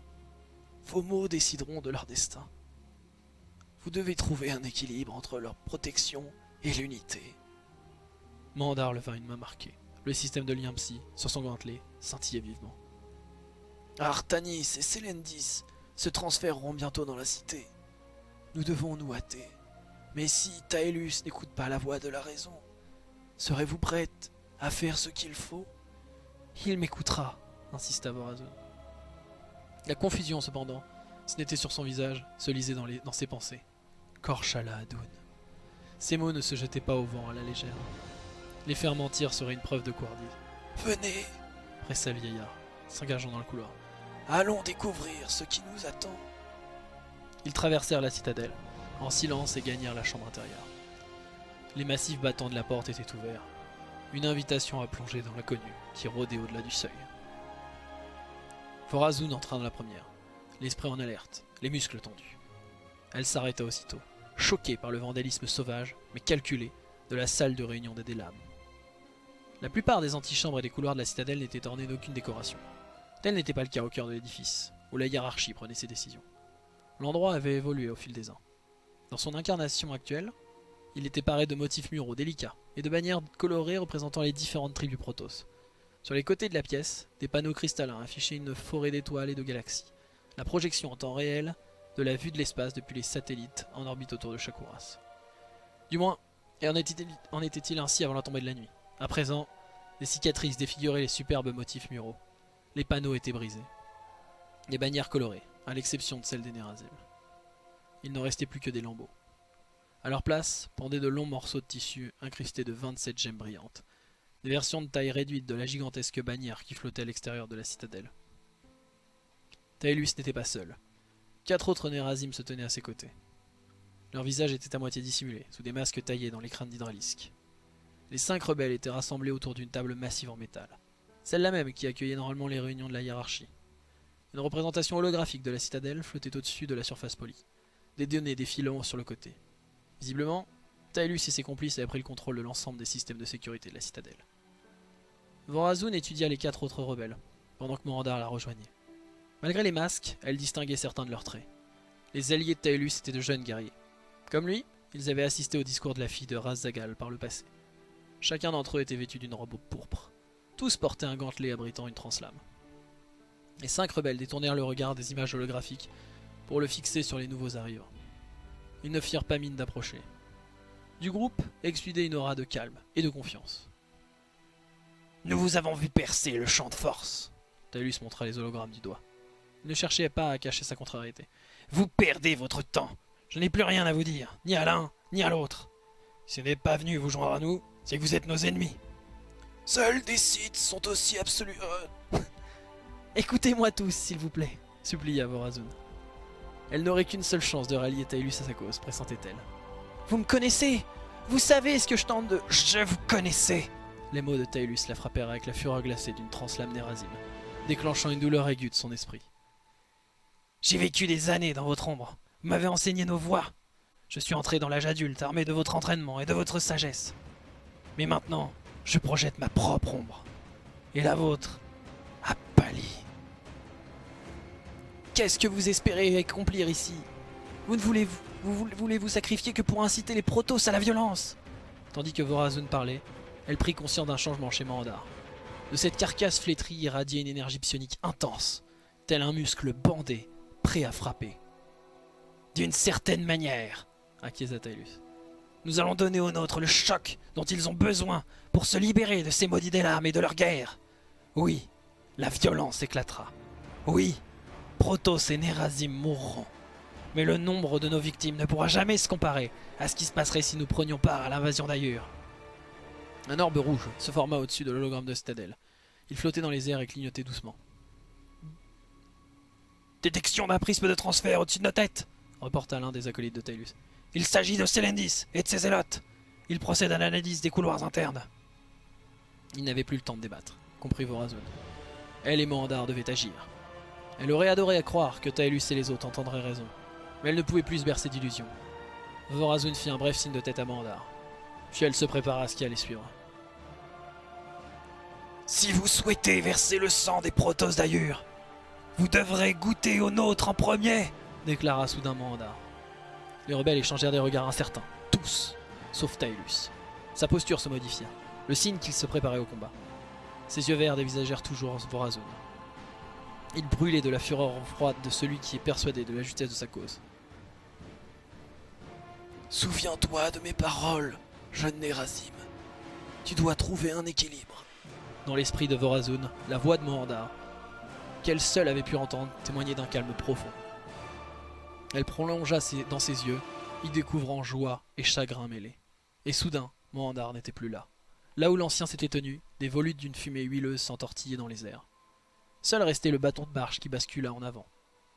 S3: Vos mots décideront de leur destin. Vous devez trouver un équilibre entre leur protection et l'unité.
S1: Mandar leva une main marquée. Le système de lien psy, sur son gantelet, scintillait vivement.
S3: Artanis et Selendis se transféreront bientôt dans la cité. Nous devons nous hâter. Mais si Taelus n'écoute pas la voix de la raison, serez-vous prête à faire ce qu'il faut?
S1: Il m'écoutera, insista Vorazon. La confusion, cependant, ce n'était sur son visage, se lisait dans, dans ses pensées. Korshala Adoun. Ces mots ne se jetaient pas au vent à la légère. Les faire mentir serait une preuve de couardise.
S3: Venez,
S1: pressa le vieillard, s'engageant dans le couloir.
S3: Allons découvrir ce qui nous attend.
S1: Ils traversèrent la citadelle, en silence et gagnèrent la chambre intérieure. Les massifs battants de la porte étaient ouverts. Une invitation à plonger dans l'inconnu qui rôdait au-delà du seuil. Forazun entra dans la première, l'esprit en alerte, les muscles tendus. Elle s'arrêta aussitôt, choquée par le vandalisme sauvage, mais calculé, de la salle de réunion des Délames. La plupart des antichambres et des couloirs de la citadelle n'étaient ornés d'aucune décoration. Tel n'était pas le cas au cœur de l'édifice, où la hiérarchie prenait ses décisions. L'endroit avait évolué au fil des ans. Dans son incarnation actuelle, il était paré de motifs muraux délicats et de bannières colorées représentant les différentes tribus Protoss, sur les côtés de la pièce, des panneaux cristallins affichaient une forêt d'étoiles et de galaxies, la projection en temps réel de la vue de l'espace depuis les satellites en orbite autour de Shakuras. Du moins, en était-il ainsi avant la tombée de la nuit? À présent, des cicatrices défiguraient les superbes motifs muraux. Les panneaux étaient brisés. Les bannières colorées, à l'exception de celles des Nerazim. Il n'en restait plus que des lambeaux. À leur place pendaient de longs morceaux de tissu incrustés de 27 gemmes brillantes, des versions de taille réduite de la gigantesque bannière qui flottait à l'extérieur de la citadelle. Taelus n'était pas seul. Quatre autres Nerazim se tenaient à ses côtés. Leurs visages étaient à moitié dissimulés, sous des masques taillés dans les crânes d'hydralisque. Les cinq rebelles étaient rassemblés autour d'une table massive en métal, celle-là même qui accueillait normalement les réunions de la hiérarchie. Une représentation holographique de la citadelle flottait au-dessus de la surface polie, des données défilant sur le côté. Visiblement, Taelus et ses complices avaient pris le contrôle de l'ensemble des systèmes de sécurité de la citadelle. Vorazun étudia les quatre autres rebelles, pendant que Morandar la rejoignait. Malgré les masques, elle distinguait certains de leurs traits. Les alliés de Taelus étaient de jeunes guerriers. Comme lui, ils avaient assisté au discours de la fille de Razzagal par le passé. Chacun d'entre eux était vêtu d'une robe pourpre. Tous portaient un gantelet abritant une translame. Les cinq rebelles détournèrent le regard des images holographiques pour le fixer sur les nouveaux arrivants. Ils ne firent pas mine d'approcher, du groupe exsudait une aura de calme et de confiance.
S2: Nous vous avons vu percer le champ de force.
S1: Talus montra les hologrammes du doigt. Il ne cherchait pas à cacher sa contrariété.
S2: Vous perdez votre temps.
S3: Je n'ai plus rien à vous dire, ni à l'un, ni à l'autre. Si vous n'êtes pas venu vous joindre à nous, c'est que vous êtes nos ennemis.
S2: Seuls des Sith sont aussi absolus.
S1: Écoutez-moi tous, s'il vous plaît, supplia Vorazun. Elle n'aurait qu'une seule chance de rallier Taelus à sa cause, pressentait-elle.
S3: Vous me connaissez Vous savez ce que je tente de...
S2: Je vous connaissais
S1: Les mots de Taelus la frappèrent avec la fureur glacée d'une translame Nerazim, déclenchant une douleur aiguë de son esprit.
S3: J'ai vécu des années dans votre ombre. Vous m'avez enseigné nos voies. Je suis entré dans l'âge adulte, armé de votre entraînement et de votre sagesse. Mais maintenant, je projette ma propre ombre. Et la vôtre a pâli.
S1: Qu'est-ce que vous espérez accomplir ici? Vous ne voulez vous, sacrifier que pour inciter les Protoss à la violence? Tandis que Vorazun parlait, elle prit conscience d'un changement chez Mandar. De cette carcasse flétrie irradiait une énergie psionique intense, tel un muscle bandé, prêt à frapper.
S3: D'une certaine manière,
S1: acquiesça.
S3: Nous allons donner aux nôtres le choc dont ils ont besoin pour se libérer de ces maudits des et de leur guerre. Oui, la violence éclatera. Oui, Protoss et Nerazim mourront. Mais le nombre de nos victimes ne pourra jamais se comparer à ce qui se passerait si nous prenions part à l'invasion d'Ailleurs.
S1: Un orbe rouge se forma au-dessus de l'hologramme de Stadel. Il flottait dans les airs et clignotait doucement.
S3: Détection d'un prisme de transfert au-dessus de nos têtes
S1: Reporta l'un des acolytes de Taelus.
S3: Il s'agit de Selendis et de ses zélotes. Il procède à l'analyse des couloirs internes.
S1: Il n'avait plus le temps de débattre, comprit Vorazun. Elle et Mohandar devaient agir. Elle aurait adoré à croire que Taelus et les autres entendraient raison, mais elle ne pouvait plus se bercer d'illusions. Vorazun fit un bref signe de tête à Mohandar, puis elle se prépara à ce qui allait suivre.
S3: Si vous souhaitez verser le sang des Protoss d'Ayur, vous devrez goûter au nôtre en premier
S1: déclara soudain Mohandar. Les rebelles échangèrent des regards incertains, tous, sauf Taelus. Sa posture se modifia, le signe qu'il se préparait au combat. Ses yeux verts dévisagèrent toujours Vorazun. Il brûlait de la fureur froide de celui qui est persuadé de la justesse de sa cause.
S2: Souviens-toi de mes paroles, jeune Nerazim. Tu dois trouver un équilibre.
S1: Dans l'esprit de Vorazun, la voix de Mohandar, qu'elle seule avait pu entendre, témoignait d'un calme profond. Elle prolongea dans ses yeux, y découvrant joie et chagrin mêlés. Et soudain, Mohandar n'était plus là. Là où l'ancien s'était tenu, des volutes d'une fumée huileuse s'entortillaient dans les airs. Seul restait le bâton de marche qui bascula en avant.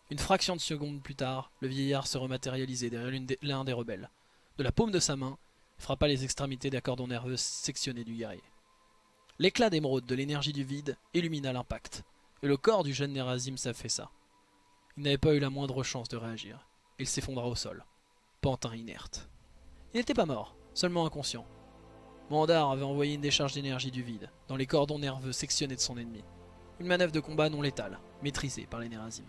S1: Une fraction de seconde plus tard, le vieillard se rematérialisait derrière l'un des rebelles. De la paume de sa main, frappa les extrémités d'un cordon nerveux sectionné du guerrier. L'éclat d'émeraude de l'énergie du vide illumina l'impact, et le corps du jeune Nerazim s'affaissa. Il n'avait pas eu la moindre chance de réagir. Il s'effondra au sol, pantin inerte. Il n'était pas mort, seulement inconscient. Mandar avait envoyé une décharge d'énergie du vide dans les cordons nerveux sectionnés de son ennemi. Une manœuvre de combat non létale, maîtrisée par les Nerazim.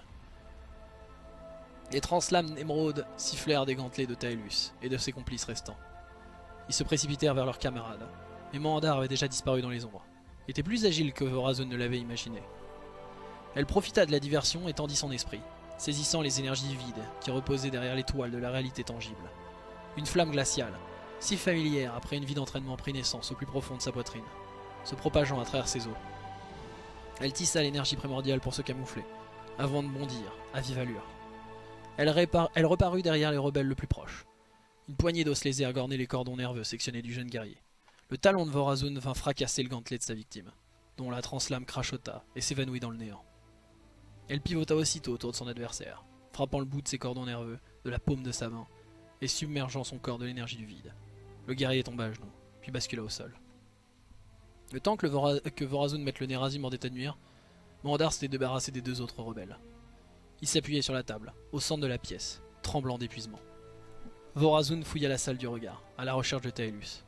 S1: Les translames émeraudes sifflèrent des gantelets de Taelus et de ses complices restants. Ils se précipitèrent vers leurs camarades, mais Mandar avait déjà disparu dans les ombres. Il était plus agile que Vorazun ne l'avait imaginé. Elle profita de la diversion et tendit son esprit, saisissant les énergies vides qui reposaient derrière l'étoile de la réalité tangible. Une flamme glaciale, si familière après une vie d'entraînement naissance au plus profond de sa poitrine, se propageant à travers ses os. Elle tissa l'énergie primordiale pour se camoufler, avant de bondir, à vive allure. Elle, reparut derrière les rebelles le plus proche. Une poignée d'os lésés agornait les cordons nerveux sectionnés du jeune guerrier. Le talon de Vorazun vint fracasser le gantelet de sa victime, dont la translame crachota et s'évanouit dans le néant. Elle pivota aussitôt autour de son adversaire, frappant le bout de ses cordons nerveux de la paume de sa main et submergeant son corps de l'énergie du vide. Le guerrier tomba à genoux, puis bascula au sol. Le temps que, Vorazun mette le Nerazim en état de Mandar s'était débarrassé des deux autres rebelles. Il s'appuyait sur la table, au centre de la pièce, tremblant d'épuisement. Vorazun fouilla la salle du regard, à la recherche de Taelus.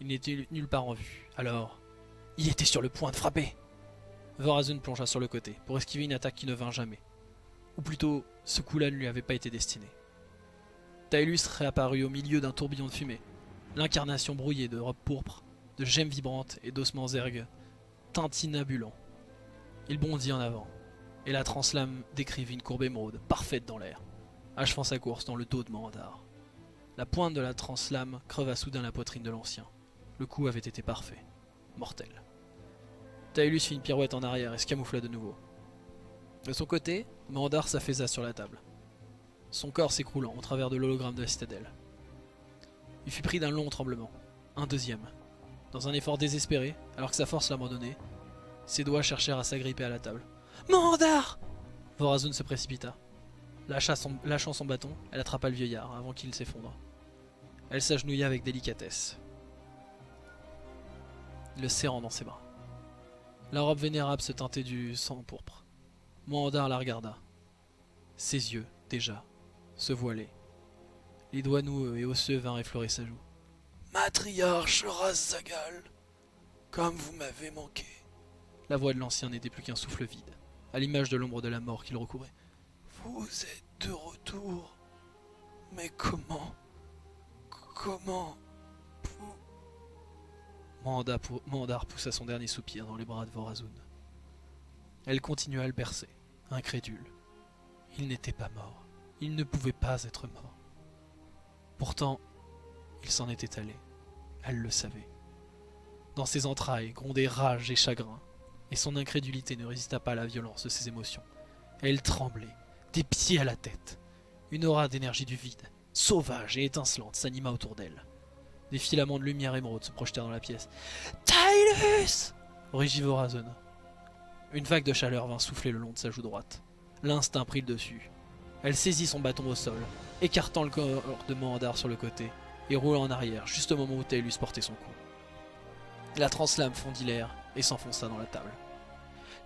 S1: Il n'était nulle part en vue, alors...
S3: Il était sur le point de frapper.
S1: Vorazun plongea sur le côté, pour esquiver une attaque qui ne vint jamais. Ou plutôt, ce coup-là ne lui avait pas été destiné. Taelus réapparut au milieu d'un tourbillon de fumée, l'incarnation brouillée de robes pourpres, de gemmes vibrantes et d'ossements ergues, tintinabulants. Il bondit en avant, et la translame décrivit une courbe émeraude, parfaite dans l'air, achevant sa course dans le dos de Mandar. La pointe de la translame creva soudain la poitrine de l'ancien. Le coup avait été parfait, mortel. Taelus fit une pirouette en arrière et se camoufla de nouveau. De son côté, Mandar s'affaissa sur la table. son corps s'écroulant au travers de l'hologramme de la citadelle. Il fut pris d'un long tremblement, un deuxième. Dans un effort désespéré, alors que sa force l'abandonnait, ses doigts cherchèrent à s'agripper à la table. Mandar Vorazun se précipita. Lâchant son bâton, elle attrapa le vieillard avant qu'il s'effondre. Elle s'agenouilla avec délicatesse, le serrant dans ses bras. La robe vénérable se teintait du sang pourpre. Mohandar la regarda. Ses yeux, déjà, se voilaient. Les doigts noueux et osseux vinrent effleurer sa joue.
S3: Matriarche Zagal, comme vous m'avez manqué.
S1: La voix de l'ancien n'était plus qu'un souffle vide, à l'image de l'ombre de la mort qu'il recouvrait.
S3: Vous êtes de retour. Mais comment? Comment?
S1: Mohandar poussa son dernier soupir dans les bras de Vorazun. Elle continua à le bercer, incrédule. Il n'était pas mort. Il ne pouvait pas être mort. Pourtant, il s'en était allé. Elle le savait. Dans ses entrailles grondaient rage et chagrin, et son incrédulité ne résista pas à la violence de ses émotions. Elle tremblait, des pieds à la tête. Une aura d'énergie du vide, sauvage et étincelante, s'anima autour d'elle. Des filaments de lumière émeraude se projetèrent dans la pièce. Tylus rugit Vorazon. Une vague de chaleur vint souffler le long de sa joue droite. L'instinct prit le dessus. Elle saisit son bâton au sol, écartant le corps de Mohandar sur le côté, et roula en arrière, juste au moment où Tylus portait son coup. La translame fondit l'air et s'enfonça dans la table.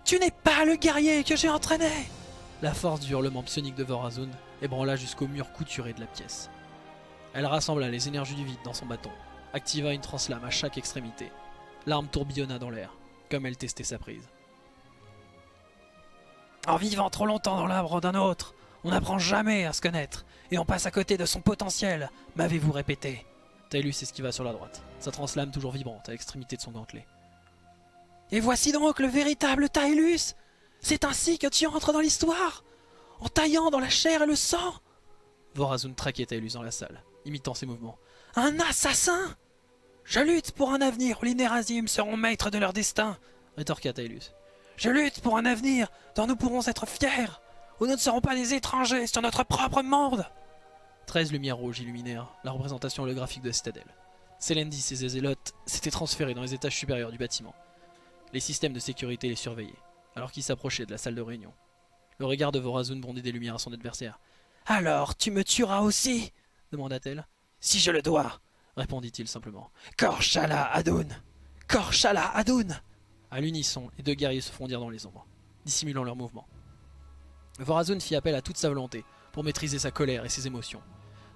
S1: Tu n'es pas le guerrier que j'ai entraîné La force du hurlement psionique de Vorazun ébranla jusqu'au mur couturé de la pièce. Elle rassembla les énergies du vide dans son bâton, activa une translame à chaque extrémité. L'arme tourbillonna dans l'air, comme elle testait sa prise. En vivant trop longtemps dans l'arbre d'un autre, on n'apprend jamais à se connaître, et on passe à côté de son potentiel, m'avez-vous répété. Tylus esquiva sur la droite, sa translame toujours vibrante à l'extrémité de son gantelet. Et voici donc le véritable Tylus C'est ainsi que tu entres dans l'histoire En taillant dans la chair et le sang Vorazun traquait Tylus dans la salle, imitant ses mouvements. Un assassin Je lutte pour un avenir où les Nérazim seront maîtres de leur destin, rétorqua Tylus. Je lutte pour un avenir dont nous pourrons être fiers, où nous ne serons pas des étrangers sur notre propre monde. Treize lumières rouges illuminèrent la représentation holographique de la citadelle. Selendis et ses zélotes s'étaient transférés dans les étages supérieurs du bâtiment. Les systèmes de sécurité les surveillaient, alors qu'ils s'approchaient de la salle de réunion. Le regard de Vorazun bondait des lumières à son adversaire. Alors, tu me tueras aussi demanda-t-elle. Si je le dois, répondit-il simplement. Korshala Adun Korshala Adun À l'unisson, les deux guerriers se fondirent dans les ombres, dissimulant leurs mouvements. Vorazun fit appel à toute sa volonté pour maîtriser sa colère et ses émotions.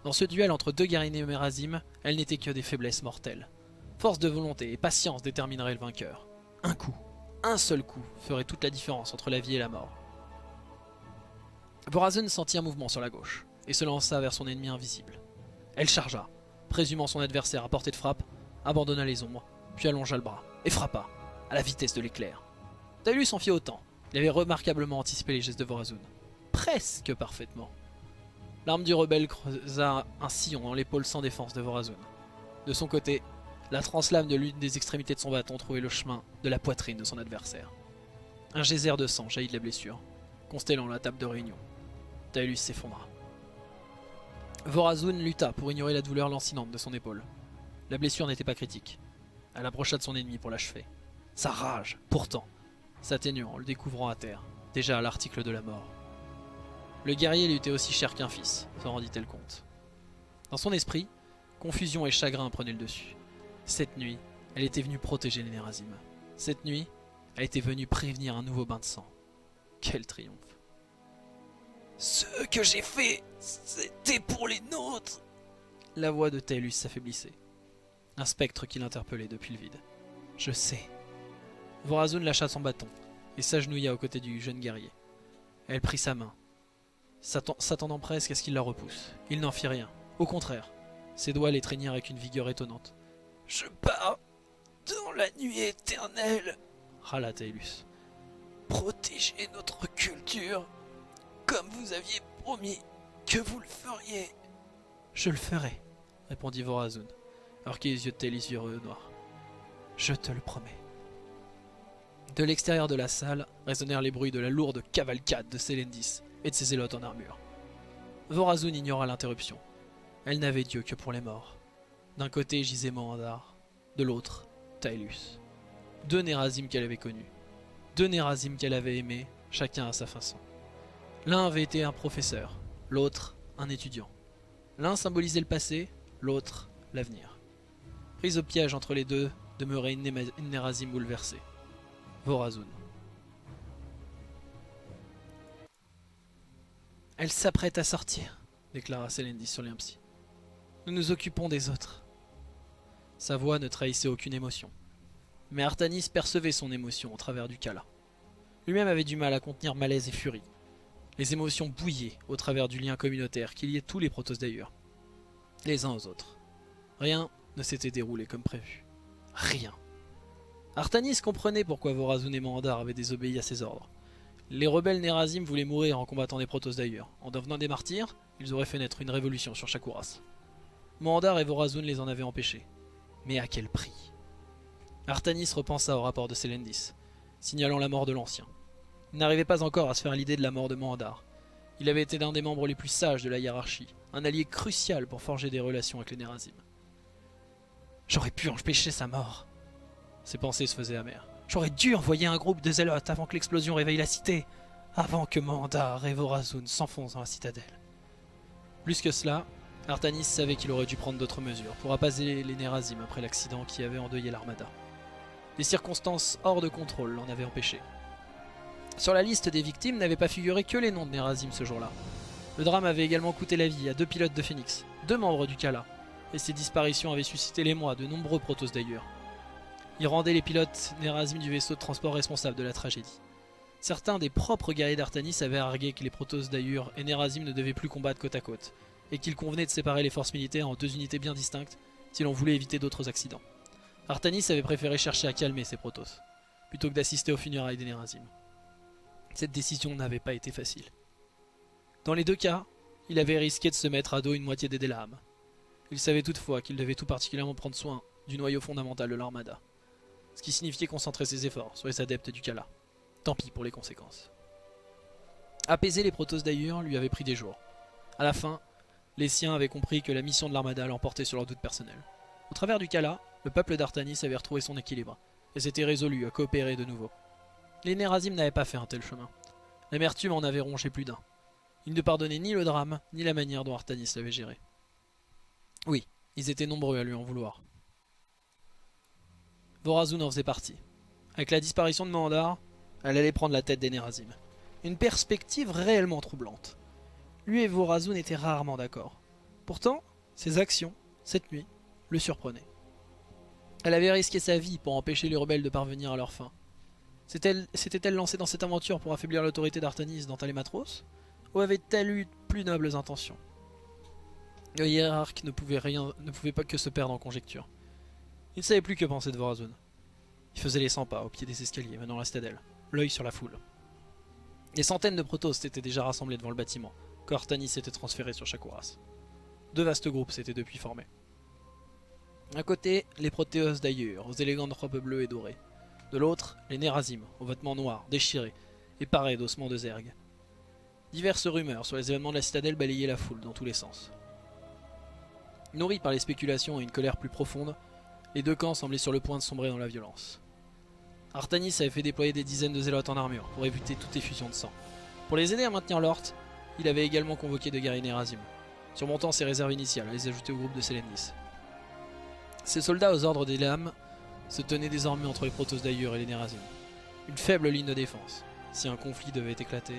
S1: Dans ce duel entre deux guerriers Némérazim, elles n'étaient que des faiblesses mortelles. Force de volonté et patience détermineraient le vainqueur. Un coup, un seul coup, ferait toute la différence entre la vie et la mort. Vorazun sentit un mouvement sur la gauche et se lança vers son ennemi invisible. Elle chargea, présumant son adversaire à portée de frappe, abandonna les ombres, puis allongea le bras et frappa, à la vitesse de l'éclair. Talus s'en fit autant. Il avait remarquablement anticipé les gestes de Vorazun. Presque parfaitement. L'arme du rebelle creusa un sillon dans l'épaule sans défense de Vorazun. De son côté, la translame de l'une des extrémités de son bâton trouvait le chemin de la poitrine de son adversaire. Un geyser de sang jaillit de la blessure, constellant la table de réunion. Talus s'effondra. Vorazun lutta pour ignorer la douleur lancinante de son épaule. La blessure n'était pas critique. Elle approcha de son ennemi pour l'achever. Sa rage, pourtant, s'atténuant en le découvrant à terre, déjà à l'article de la mort. Le guerrier lui était aussi cher qu'un fils, s'en rendit-elle compte. Dans son esprit, confusion et chagrin prenaient le dessus. Cette nuit, elle était venue protéger les Nérazim. Cette nuit, elle était venue prévenir un nouveau bain de sang. Quel triomphe.
S3: Ce que j'ai fait, c'était pour les nôtres.
S1: La voix de Talus s'affaiblissait. Un spectre qui l'interpellait depuis le vide. Je sais. Vorazun lâcha son bâton et s'agenouilla aux côtés du jeune guerrier. Elle prit sa main, s'atten- s'attendant presque à ce qu'il la repousse. Il n'en fit rien. Au contraire, ses doigts l'étreignirent avec une vigueur étonnante.
S3: Je pars dans la nuit éternelle,
S1: Râla Talus.
S3: protéger notre culture, comme vous aviez promis que vous le feriez.
S1: Je le ferai, répondit Vorazun, alors que les yeux de Talus virent au noir. Je te le promets. De l'extérieur de la salle résonnèrent les bruits de la lourde cavalcade de Selendis et de ses zélotes en armure. Vorazun ignora l'interruption. Elle n'avait Dieu que pour les morts. D'un côté gisait Mohandar, de l'autre, Taelus. Deux Nerazim qu'elle avait connus. Deux Nerazim qu'elle avait aimés, chacun à sa façon. L'un avait été un professeur, l'autre un étudiant. L'un symbolisait le passé, l'autre l'avenir. Prise au piège entre les deux, demeurait une, Nerazim bouleversée. Vorazun. Elle s'apprête à sortir, déclara Selendis sur Limpsy. Nous nous occupons des autres. Sa voix ne trahissait aucune émotion. Mais Artanis percevait son émotion au travers du Kala. Lui-même avait du mal à contenir malaise et furie. Les émotions bouillaient au travers du lien communautaire qui liait tous les Protoss d'ailleurs, les uns aux autres. Rien ne s'était déroulé comme prévu. Rien. Artanis comprenait pourquoi Vorazun et Mohandar avaient désobéi à ses ordres. Les rebelles Nerazim voulaient mourir en combattant des Protoss d'ailleurs. En devenant des martyrs, ils auraient fait naître une révolution sur Shakuras. Mohandar et Vorazun les en avaient empêchés. Mais à quel prix? Artanis repensa au rapport de Selendis, signalant la mort de l'ancien. Il n'arrivait pas encore à se faire l'idée de la mort de Mohandar. Il avait été l'un des membres les plus sages de la hiérarchie, un allié crucial pour forger des relations avec les Nerazim. J'aurais pu empêcher sa mort. Ses pensées se faisaient amères. J'aurais dû envoyer un groupe de zélotes avant que l'explosion réveille la cité, avant que Mohandar et Vorazun s'enfoncent dans la citadelle. Plus que cela, Artanis savait qu'il aurait dû prendre d'autres mesures pour apaiser les Nerazim après l'accident qui avait endeuillé l'armada. Des circonstances hors de contrôle l'en avaient empêché. Sur la liste des victimes n'avaient pas figuré que les noms de Nerazim ce jour-là. Le drame avait également coûté la vie à deux pilotes de Phoenix, deux membres du Kala, et ces disparitions avaient suscité l'émoi de nombreux Protoss d'ailleurs. Ils rendaient les pilotes Nerazim du vaisseau de transport responsables de la tragédie. Certains des propres guerriers d'Artanis avaient argué que les Protoss d'Ayur et Nerazim ne devaient plus combattre côte à côte, et qu'il convenait de séparer les forces militaires en deux unités bien distinctes si l'on voulait éviter d'autres accidents. Artanis avait préféré chercher à calmer ses Protoss, plutôt que d'assister aux funérailles des Nerazim. Cette décision n'avait pas été facile. Dans les deux cas, il avait risqué de se mettre à dos une moitié des Delaam. Il savait toutefois qu'il devait tout particulièrement prendre soin du noyau fondamental de l'armada, ce qui signifiait concentrer ses efforts sur les adeptes du Kala. Tant pis pour les conséquences. Apaiser les Protoss d'ailleurs lui avait pris des jours. À la fin, les siens avaient compris que la mission de l'armada l'emportait sur leurs doutes personnels. Au travers du Kala, le peuple d'Artanis avait retrouvé son équilibre, et s'était résolu à coopérer de nouveau. Les Nerazim n'avaient pas fait un tel chemin. L'amertume en avait rongé plus d'un. Ils ne pardonnaient ni le drame, ni la manière dont Artanis l'avait géré. Oui, ils étaient nombreux à lui en vouloir. Vorazun en faisait partie. Avec la disparition de Mandar, elle allait prendre la tête des Nerazim. Une perspective réellement troublante. Lui et Vorazun étaient rarement d'accord. Pourtant, ses actions, cette nuit, le surprenaient. Elle avait risqué sa vie pour empêcher les rebelles de parvenir à leur fin. S'était-elle lancée dans cette aventure pour affaiblir l'autorité d'Artanis dans Talématros Ou avait-elle eu plus nobles intentions? Le hiérarque ne pouvait, rien, pas que se perdre en conjecture. Il ne savait plus que penser de Vorazun. Il faisait les 100 pas au pied des escaliers menant à la citadelle, l'œil sur la foule. Des centaines de Protoss s'étaient déjà rassemblés devant le bâtiment, quand Artanis s'était transféré sur Shakuras. Deux vastes groupes s'étaient depuis formés. D'un côté, les Protéos d'ailleurs, aux élégantes robes bleues et dorées. De l'autre, les Nerazim, aux vêtements noirs, déchirés, et parés d'ossements de zerg. Diverses rumeurs sur les événements de la citadelle balayaient la foule dans tous les sens. Nourris par les spéculations et une colère plus profonde, les deux camps semblaient sur le point de sombrer dans la violence. Artanis avait fait déployer des dizaines de zélotes en armure pour éviter toute effusion de sang. Pour les aider à maintenir l'ordre, il avait également convoqué de guerriers Nerazim, surmontant ses réserves initiales les ajouter au groupe de Selendis. Ces soldats aux ordres des lames se tenaient désormais entre les Protoss d'Ayur et les Nerazim. Une faible ligne de défense, si un conflit devait éclater.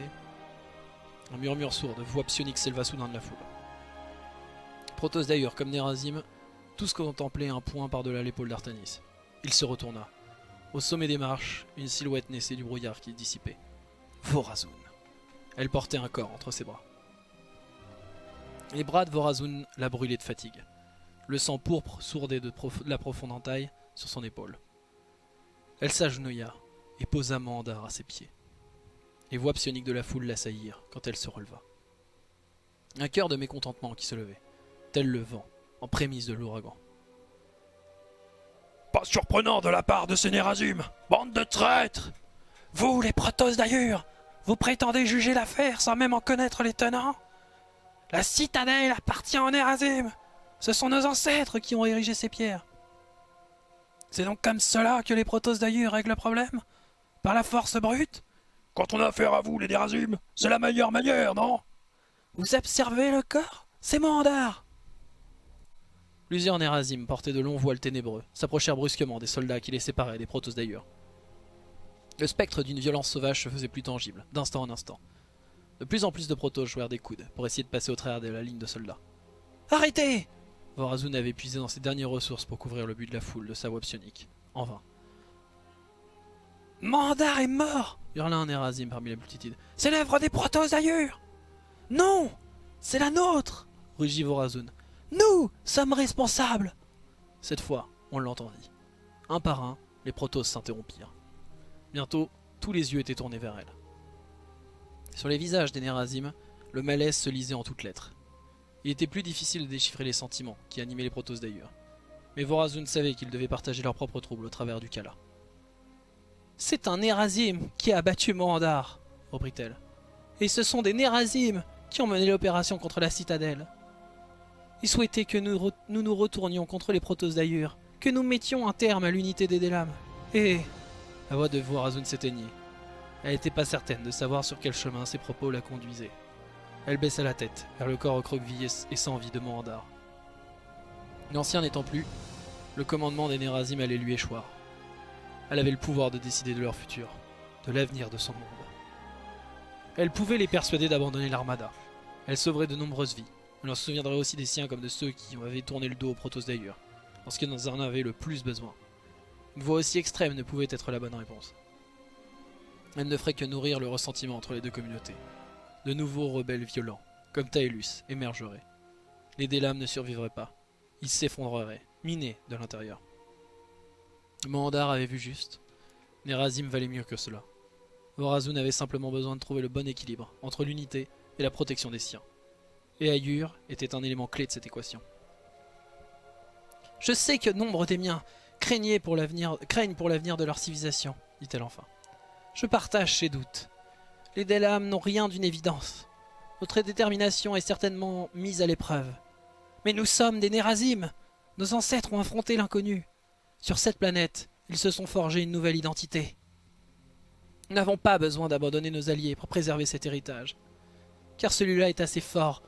S1: Un murmure sourd de voix psionique s'éleva soudain de la foule. Protoss d'Ayur comme Nerazim, tous contemplaient un point par-delà l'épaule d'Artanis. Il se retourna. Au sommet des marches, une silhouette naissait du brouillard qui dissipait. Vorazun. Elle portait un corps entre ses bras. Les bras de Vorazun la brûlaient de fatigue. Le sang pourpre sourdait de la profonde entaille sur son épaule. Elle s'agenouilla et posa Mandar à ses pieds. Les voix psioniques de la foule l'assaillirent quand elle se releva. Un cœur de mécontentement qui se levait, tel le vent, en prémisse de l'ouragan.
S2: Pas surprenant de la part de ces Nerazim Bande de traîtres
S3: Vous, les Protoss d'Ayur, vous prétendez juger l'affaire sans même en connaître les tenants
S1: La citadelle appartient en Nerazim Ce sont nos ancêtres qui ont érigé ces pierres. C'est donc comme cela que les Protoss d'Ayur règlent le problème? Par la force brute?
S2: Quand on a affaire à vous, les Nerazim, c'est la meilleure manière, non?
S1: Vous observez le corps? C'est Mandar Plusieurs Nerazim, portés de longs voiles ténébreux, s'approchèrent brusquement des soldats qui les séparaient des Protoss d'Ayur. Le spectre d'une violence sauvage se faisait plus tangible, d'instant en instant. De plus en plus de Protoss jouèrent des coudes pour essayer de passer au travers de la ligne de soldats. Arrêtez Vorazun avait puisé dans ses dernières ressources pour couvrir le but de la foule de sa voix psionique. En vain. Mandar est mort hurla un Nerazim parmi la multitude. C'est l'œuvre des Protoss ailleurs Non C'est la nôtre rugit Vorazun. Nous sommes responsables Cette fois, on l'entendit. Un par un, les Protoss s'interrompirent. Bientôt, tous les yeux étaient tournés vers elle. Sur les visages des Nerazim, le malaise se lisait en toutes lettres. Il était plus difficile de déchiffrer les sentiments qui animaient les Protoss d'ailleurs. Mais Vorazun savait qu'ils devaient partager leurs propres troubles au travers du Kala. C'est un Nerazim qui a abattu Mohandar, reprit-elle. Et ce sont des Nerazim qui ont mené l'opération contre la citadelle. Ils souhaitaient que nous, nous nous retournions contre les Protoss d'ailleurs, que nous mettions un terme à l'unité des Délames. Et... La voix de Vorazun s'éteignit. Elle n'était pas certaine de savoir sur quel chemin ses propos la conduisaient. Elle baissa la tête vers le corps recroquevillé et sans vie de Mohandar. L'ancien n'étant plus, le commandement des Nerazim allait lui échoir. Elle avait le pouvoir de décider de leur futur, de l'avenir de son monde. Elle pouvait les persuader d'abandonner l'armada. Elle sauverait de nombreuses vies. Elle en souviendrait aussi des siens comme de ceux qui avaient tourné le dos aux Protoss d'ailleurs, lorsqu'ils en avaient le plus besoin. Une voix aussi extrême ne pouvait être la bonne réponse. Elle ne ferait que nourrir le ressentiment entre les deux communautés. De nouveaux rebelles violents, comme Taelus, émergeraient. Les Délames ne survivraient pas. Ils s'effondreraient, minés de l'intérieur. Mandar avait vu juste. Nerazim valait mieux que cela. Vorazun avait simplement besoin de trouver le bon équilibre entre l'unité et la protection des siens. Et Ayur était un élément clé de cette équation. Je sais que nombre des miens craignent pour l'avenir de leur civilisation, dit-elle enfin. Je partage ces doutes. Les Delam n'ont rien d'une évidence. Notre détermination est certainement mise à l'épreuve. Mais nous sommes des Nerazim. Nos ancêtres ont affronté l'inconnu. Sur cette planète, ils se sont forgés une nouvelle identité. Nous n'avons pas besoin d'abandonner nos alliés pour préserver cet héritage. Car celui-là est assez fort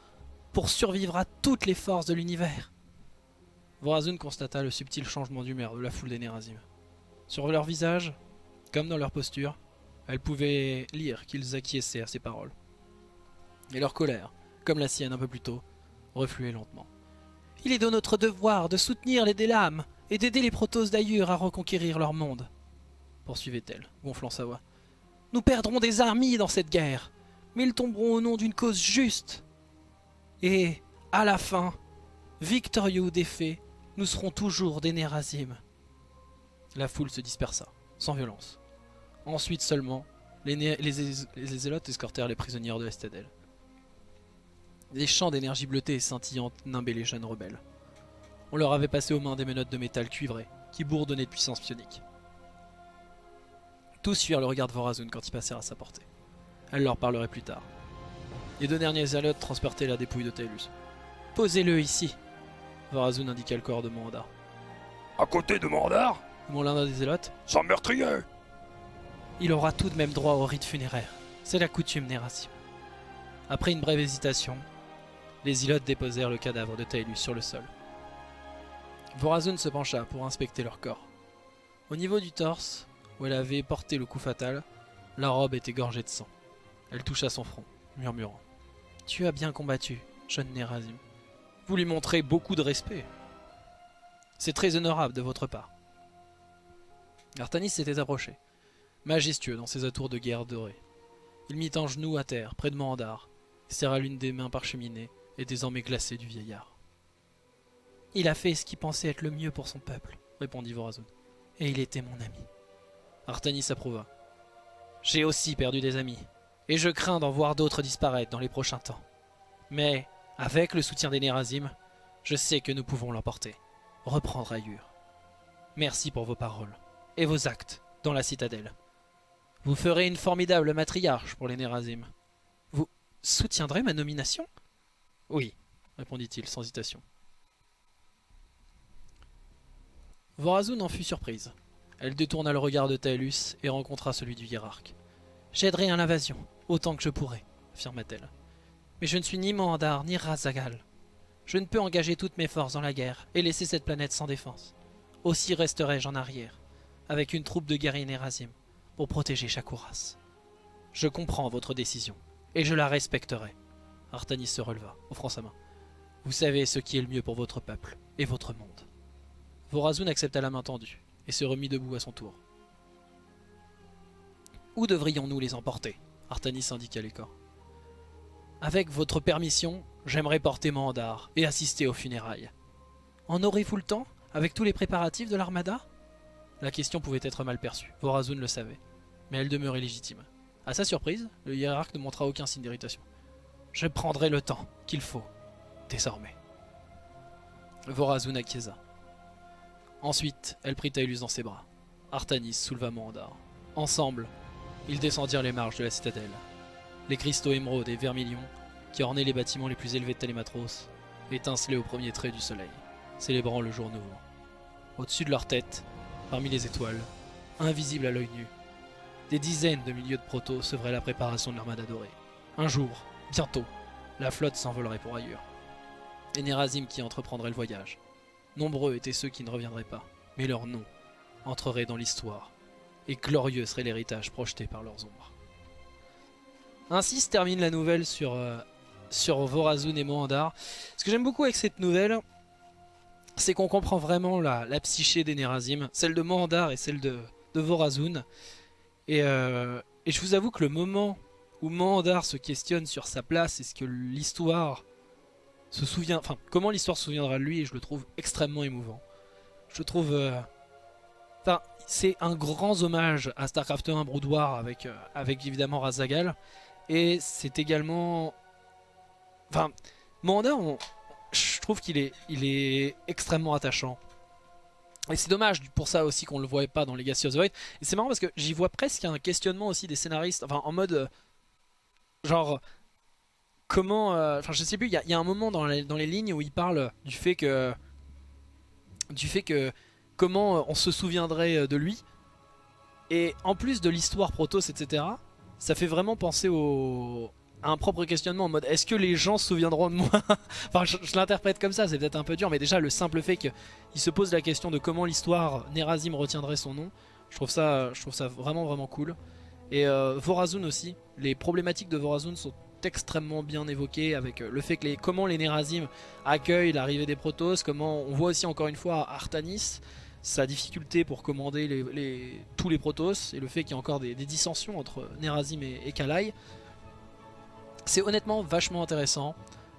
S1: pour survivre à toutes les forces de l'univers. Vorazun constata le subtil changement d'humeur de la foule des Nerazim. Sur leur visage, comme dans leur posture, elle pouvait lire qu'ils acquiesçaient à ses paroles. Et leur colère, comme la sienne un peu plus tôt, refluait lentement. Il est de notre devoir de soutenir les Délames et d'aider les Protoss d'Ayur à reconquérir leur monde, poursuivait-elle, gonflant sa voix. Nous perdrons des armées dans cette guerre, mais ils tomberont au nom d'une cause juste. Et, à la fin, victorieux ou défaits, nous serons toujours des Nerazim. La foule se dispersa, sans violence. Ensuite seulement, les, les, les zélotes escortèrent les prisonnières de l'Estadelle. Des champs d'énergie bleutée et scintillante nimbaient les jeunes rebelles. On leur avait passé aux mains des menottes de métal cuivré, qui bourdonnaient de puissance psionique. Tous fuirent le regard de Vorazun quand ils passèrent à sa portée. Elle leur parlerait plus tard. Les deux derniers zélotes transportaient la dépouille de Taelus. Posez-le ici Vorazun indiqua le corps de Mandar.
S2: À côté de Mandar
S1: Mon l'un des zélotes.
S2: Sans meurtrier
S1: il aura tout de même droit au rite funéraire. C'est la coutume Nérasim. Après une brève hésitation, les ilotes déposèrent le cadavre de Taelus sur le sol. Vorazun se pencha pour inspecter leur corps. Au niveau du torse, où elle avait porté le coup fatal, la robe était gorgée de sang. Elle toucha son front, murmurant. Tu as bien combattu, jeune Nérazim. Vous lui montrez beaucoup de respect. C'est très honorable de votre part. Artanis s'était approché majestueux dans ses atours de guerre dorés. Il mit un genou à terre, près de Mandar, serra l'une des mains parcheminées et désormais glacées du vieillard. Il a fait ce qu'il pensait être le mieux pour son peuple, répondit Vorazun. Et il était mon ami. Artanis approuva. J'ai aussi perdu des amis, et je crains d'en voir d'autres disparaître dans les prochains temps. Mais, avec le soutien des Nerazim, je sais que nous pouvons l'emporter, reprendre Ayur. Merci pour vos paroles et vos actes dans la citadelle. Vous ferez une formidable matriarche pour les Nerazim. Vous soutiendrez ma nomination? Oui, répondit-il sans hésitation. Vorazun en fut surprise. Elle détourna le regard de Taelus et rencontra celui du hiérarque. J'aiderai à l'invasion, autant que je pourrai, affirma-t-elle. Mais je ne suis ni Mohandar ni Razagal. Je ne peux engager toutes mes forces dans la guerre et laisser cette planète sans défense. Aussi resterai-je en arrière, avec une troupe de guerriers Nerazim, pour protéger Shakuras. Je comprends votre décision, et je la respecterai. Artanis se releva, offrant sa main. Vous savez ce qui est le mieux pour votre peuple et votre monde. Vorazun accepta la main tendue et se remit debout à son tour. Où devrions-nous les emporter? Artanis indiqua les corps. Avec votre permission, j'aimerais porter Mandar et assister aux funérailles. En aurez-vous le temps, avec tous les préparatifs de l'armada? La question pouvait être mal perçue, Vorazun le savait, mais elle demeurait légitime. À sa surprise, le hiérarque ne montra aucun signe d'irritation. Je prendrai le temps qu'il faut, désormais. Vorazun acquiesça. Ensuite, elle prit Taelus dans ses bras. Artanis souleva Mandar. Ensemble, ils descendirent les marches de la citadelle. Les cristaux émeraudes et vermilions, qui ornaient les bâtiments les plus élevés de Télématros, étincelaient au premier trait du soleil, célébrant le jour nouveau. Au-dessus de leur tête, parmi les étoiles, invisibles à l'œil nu, des dizaines de milliers de protos sevraient la préparation de l'armada dorée. Un jour, bientôt, la flotte s'envolerait pour ailleurs. Et Nerazim qui entreprendrait le voyage. Nombreux étaient ceux qui ne reviendraient pas, mais leur nom entrerait dans l'histoire, et glorieux serait l'héritage projeté par leurs ombres. Ainsi se termine la nouvelle sur, euh, sur Vorazun et Mohandar. Ce que j'aime beaucoup avec cette nouvelle, c'est qu'on comprend vraiment la, la psyché des Nerazim, celle de Mohandar et celle de, Vorazun. Et, euh, et je vous avoue que le moment où Mohandar se questionne sur sa place et ce que l'histoire se souvient, enfin comment l'histoire se souviendra de lui, je le trouve extrêmement émouvant. Je trouve, euh, enfin c'est un grand hommage à Starcraft 1 Brood War avec, euh, avec évidemment Razagal, et c'est également, enfin Mohandar, on- trouve qu'il est, il est extrêmement attachant. Et c'est dommage pour ça aussi qu'on le voit pas dans Legacy of the Void. Et c'est marrant parce que j'y vois presque un questionnement aussi des scénaristes, enfin en mode euh, genre comment, euh, enfin je sais plus, il y, a- un moment dans les, lignes où il parle du fait que, du fait que comment euh, on se souviendrait euh, de lui. Et en plus de l'histoire Protoss, etc., ça fait vraiment penser au un propre questionnement en mode est-ce que les gens se souviendront de moi Enfin, je, l'interprète comme ça, c'est peut-être un peu dur, mais déjà le simple fait qu'il se pose la question de comment l'histoire Nerazim retiendrait son nom, je trouve ça, je trouve ça vraiment vraiment cool. Et euh, Vorazun aussi, les problématiques de Vorazun sont extrêmement bien évoquées avec euh, le fait que les, comment les Nerazim accueillent l'arrivée des Protoss, comment on voit aussi encore une fois Artanis, sa difficulté pour commander les, tous les Protoss et le fait qu'il y a encore des, des dissensions entre Nerazim et, et Kalai. C'est honnêtement vachement intéressant.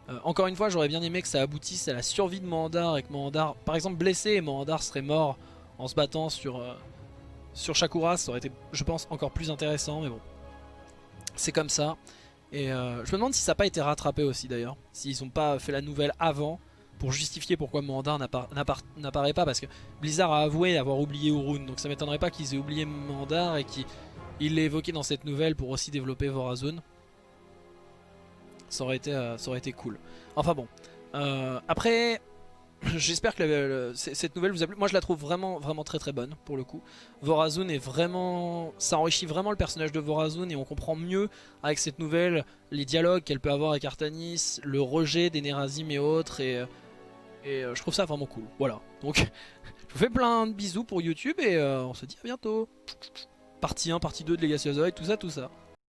S1: Euh, encore une fois, j'aurais bien aimé que ça aboutisse à la survie de Mohandar et que Mohandar, par exemple, blessé et Mohandar serait mort en se battant sur, euh, sur Shakuras. Ça aurait été, je pense, encore plus intéressant, mais bon. C'est comme ça. Et euh, je me demande si ça n'a pas été rattrapé aussi d'ailleurs. S'ils n'ont pas fait la nouvelle avant pour justifier pourquoi Mohandar n'appara- n'appara- n'apparaît pas. Parce que Blizzard a avoué avoir oublié Urun. Donc ça m'étonnerait pas qu'ils aient oublié Mohandar et qu'ils l'aient évoqué dans cette nouvelle pour aussi développer Vorazun. Ça aurait été, euh, ça aurait été cool. Enfin bon. Euh, après, j'espère que cette nouvelle vous a plu. Moi, je la trouve vraiment, vraiment très très bonne pour le coup. Vorazun est vraiment, ça enrichit vraiment le personnage de Vorazun et on comprend mieux avec cette nouvelle les dialogues qu'elle peut avoir avec Artanis, le rejet des Nerazim et autres et, euh, je trouve ça vraiment cool. Voilà. Donc, je vous fais plein de bisous pour YouTube et on se dit à bientôt. Partie 1, partie 2 de Legacy of the Void, tout ça, tout ça.